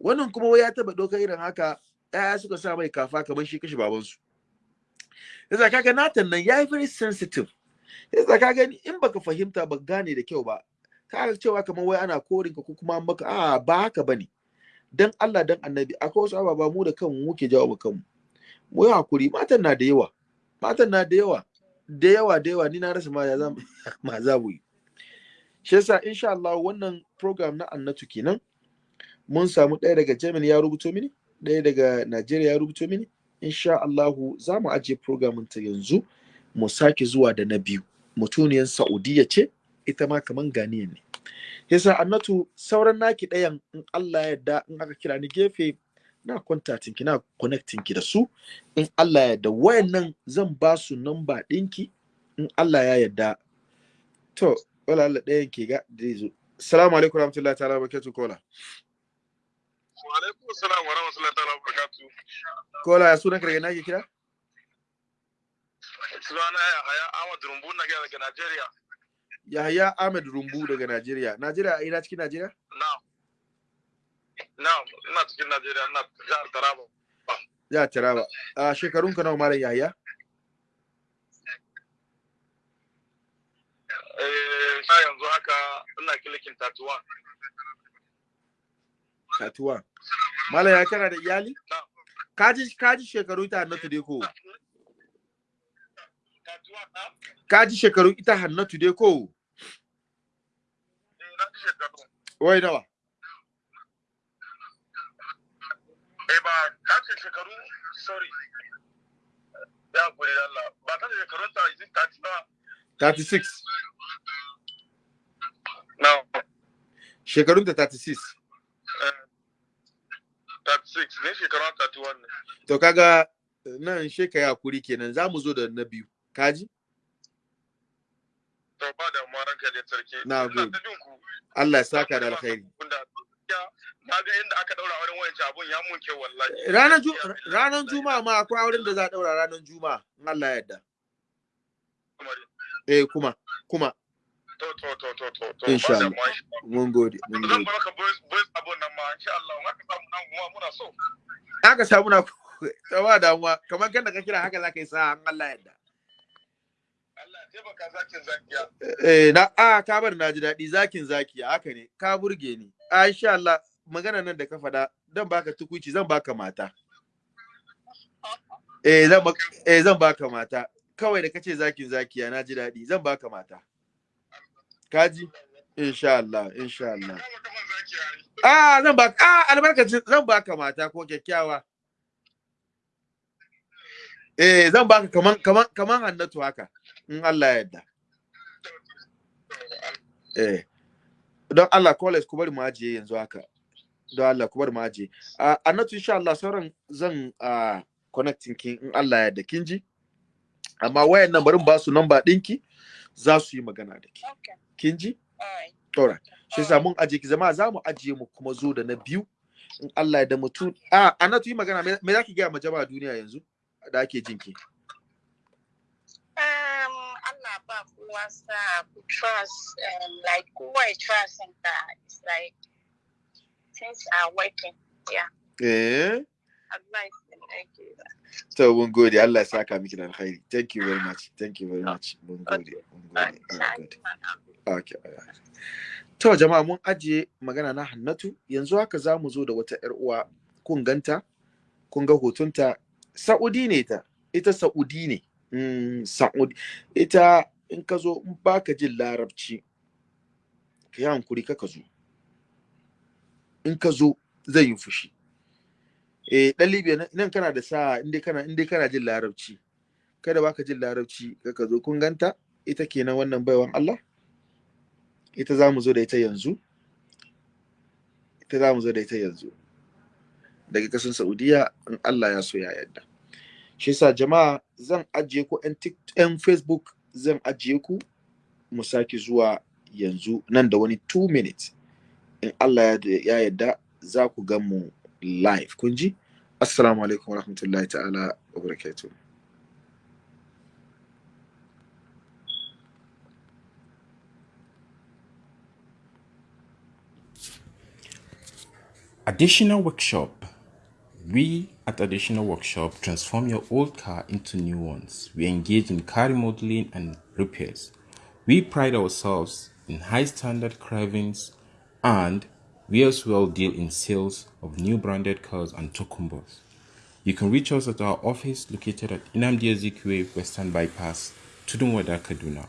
Wannan kuma ya taba ɗaukar irin haka ɗaya suka sa mai kafa kamar shi kashe babansu. Yasa kaga natan nan yayi very sensitive. Yasa ka gani in baka fahimta ba gane da kyau ba kaga cewa kamar wai ana korin ka ko kuma maka a ba haka ba ne dan Allah dan annabi akwai wasu ababa mu da kanmu muke jawo mu kanmu. Mu yi haƙuri matan na da yawa. Matan na da yawa da yawa da yawa. Ni na rasa ma za ma za mu yi. Shi yasa insha Allah wannan program na annatu kenan. Mun samu ɗaya daga Germany ya rubuto mini, ɗaya daga Najeriya ya rubuto mini. Insha Allahu za mu ajiye programin ta yanzu mu sake zuwa da na biyu. Mutuniyar Saudiya ce, ita ma kaman Ganiyan ne. Yasa Annatu sauran naki ɗayan in Allah ya yarda in aka kira ni gefe na contacting ki na connecting ki da su in Allah ya wayannan zan ba su number ɗinki in Allah ya yarda. To, wala Allah ɗayan ke ga da zo. Assalamu alaikum warahmatullahi ta'ala barakatuh kola. Wa alaikum salam wa rahmatullahi ta'ala wa barakatuh. Kola ya sunan daga nake kira? Sunana ya haya Ahmad Rumbu na gaya daga Najeriya. Yahaya Ahmed Rumbu daga Najeriya. Najeriya a ina cikin Najeriya? Na'am. Na'am, ina cikin Najeriya, ina jihar Taraba. Ya Taraba. A shekarun ka nawa Malam Yahaya? Eh, yanzu haka ina kilikin tatuwa. Tatuwa. Malam ya kana da iyali? Kaji kaji shekaru ta Hannatu dai ko? Kaji shekaru ita Hannatu dai ko? Shekaru. Wai nawa? Eh, ba ka ce shekaru, sorry. Ya guri Allah. Ba ta ce shekarun ta yi tati ba. 36. No, Shekarun ta 36. Eh, 36, ne shekarun 31 ne. To kaga nan sheka ya kuri kenan za mu zo da na biyu. Kaji? To ba da mu ranka da sarki. Na gode. Allah ya saka da alkhairi. Na ga inda aka daura wurin wayanci abun ya mun kyau wallahi. Ranar ranar Juma'a ma akwai auren da za a daura ranar Juma'a. in Allah ya yarda. Eh kuma kuma To to to to to to. insha ba Allah. Mun gode, Zan gode. baka boys boys abun nan ma insha Allah. in Aka samu nan kuma muna so. Aka samu na tsawa damuwa kamar kan da ka kira haka ka yi sa in Allah ya yarda. Allah ya taimaka zakin zakiya. Eh na a ka bar na ji daɗi zakin zaki haka ne ka burge ni. A insha Allah magana nan da ka faɗa dan baka tukuici zan baka mata. Eh eh zan baka mata. Kawai da kace zakin zakiya na ji daɗi zan baka mata. Kaji? Insha Allah, insha Allah. Ah, zan baka ah albarkacin zan baka mata ko kyakkyawa. Eh zan baka kaman kaman kaman Hannatu haka in Allah ya yarda. Eh don Allah college ku bari mu ajiye yanzu haka. Don Allah ku bari mu ajiye. Ah Hannatu insha Allah sauran zan ah connecting kin in Allah ya yarda kin ji? Amma wayan nan bari mu ba su number ɗinki za su yi magana da ki. Okay. Kin ji? Alright. Shi yasa mun ajiye ki zama za mu ajiye mu kuma zo da na biyu in Allah ya da mutu. Ah Hannatu yi magana me zaki ga ma jama'a duniya yanzu da ake jinki? Um, Allah ba kowa sa ku trust um, like kowa ya trust in ka it's like things are working yeah Eh? advice. To mun gode Allah ya saka miki da alkhairi. Thank you very much. Thank you very much. Mun gode. Mun gode. Okay. To jama'a mun ajiye magana na Hannatu. Yanzu haka za mu zo da wata ƴar uwa. Kun ganta kun ga hotunta Saudi ne ta. Ita Saudi ne. Mm, Saudi. Ita in ka zo in baka jin larabci ka yi hankuri ka zo. In ka zo zai yi fushi. Eh dan Libya nan- kana da sa inda kana inda kana jin larabci kada baka jin larabci ka zo. Kun ganta? Ita kenan wannan baiwan Allah? Ita za mu zo da ita yanzu. Ita za mu zo da ita yanzu. Daga kasan Saudiya in Allah ya so ya yarda. Shi yasa jama'a zan ajiye ku yan Facebook zan ajiye ku. Mu sake zuwa yanzu nan da wani 2 minutes. In Allah ya ya yarda za ku gan mu live. Kun ji? Assalamu alaikum warahmatullahi ta'ala wa barakatuh Additional workshop. We at Additional Workshop transform your old car into new ones. We engage in car remodeling and repairs. We pride ourselves in high standard carvings and we as well deal in sales of new branded cars and tokumbos. You can reach us at our office located at Inamdi Ezekwe Western Bypass, Tudunwada, Kaduna.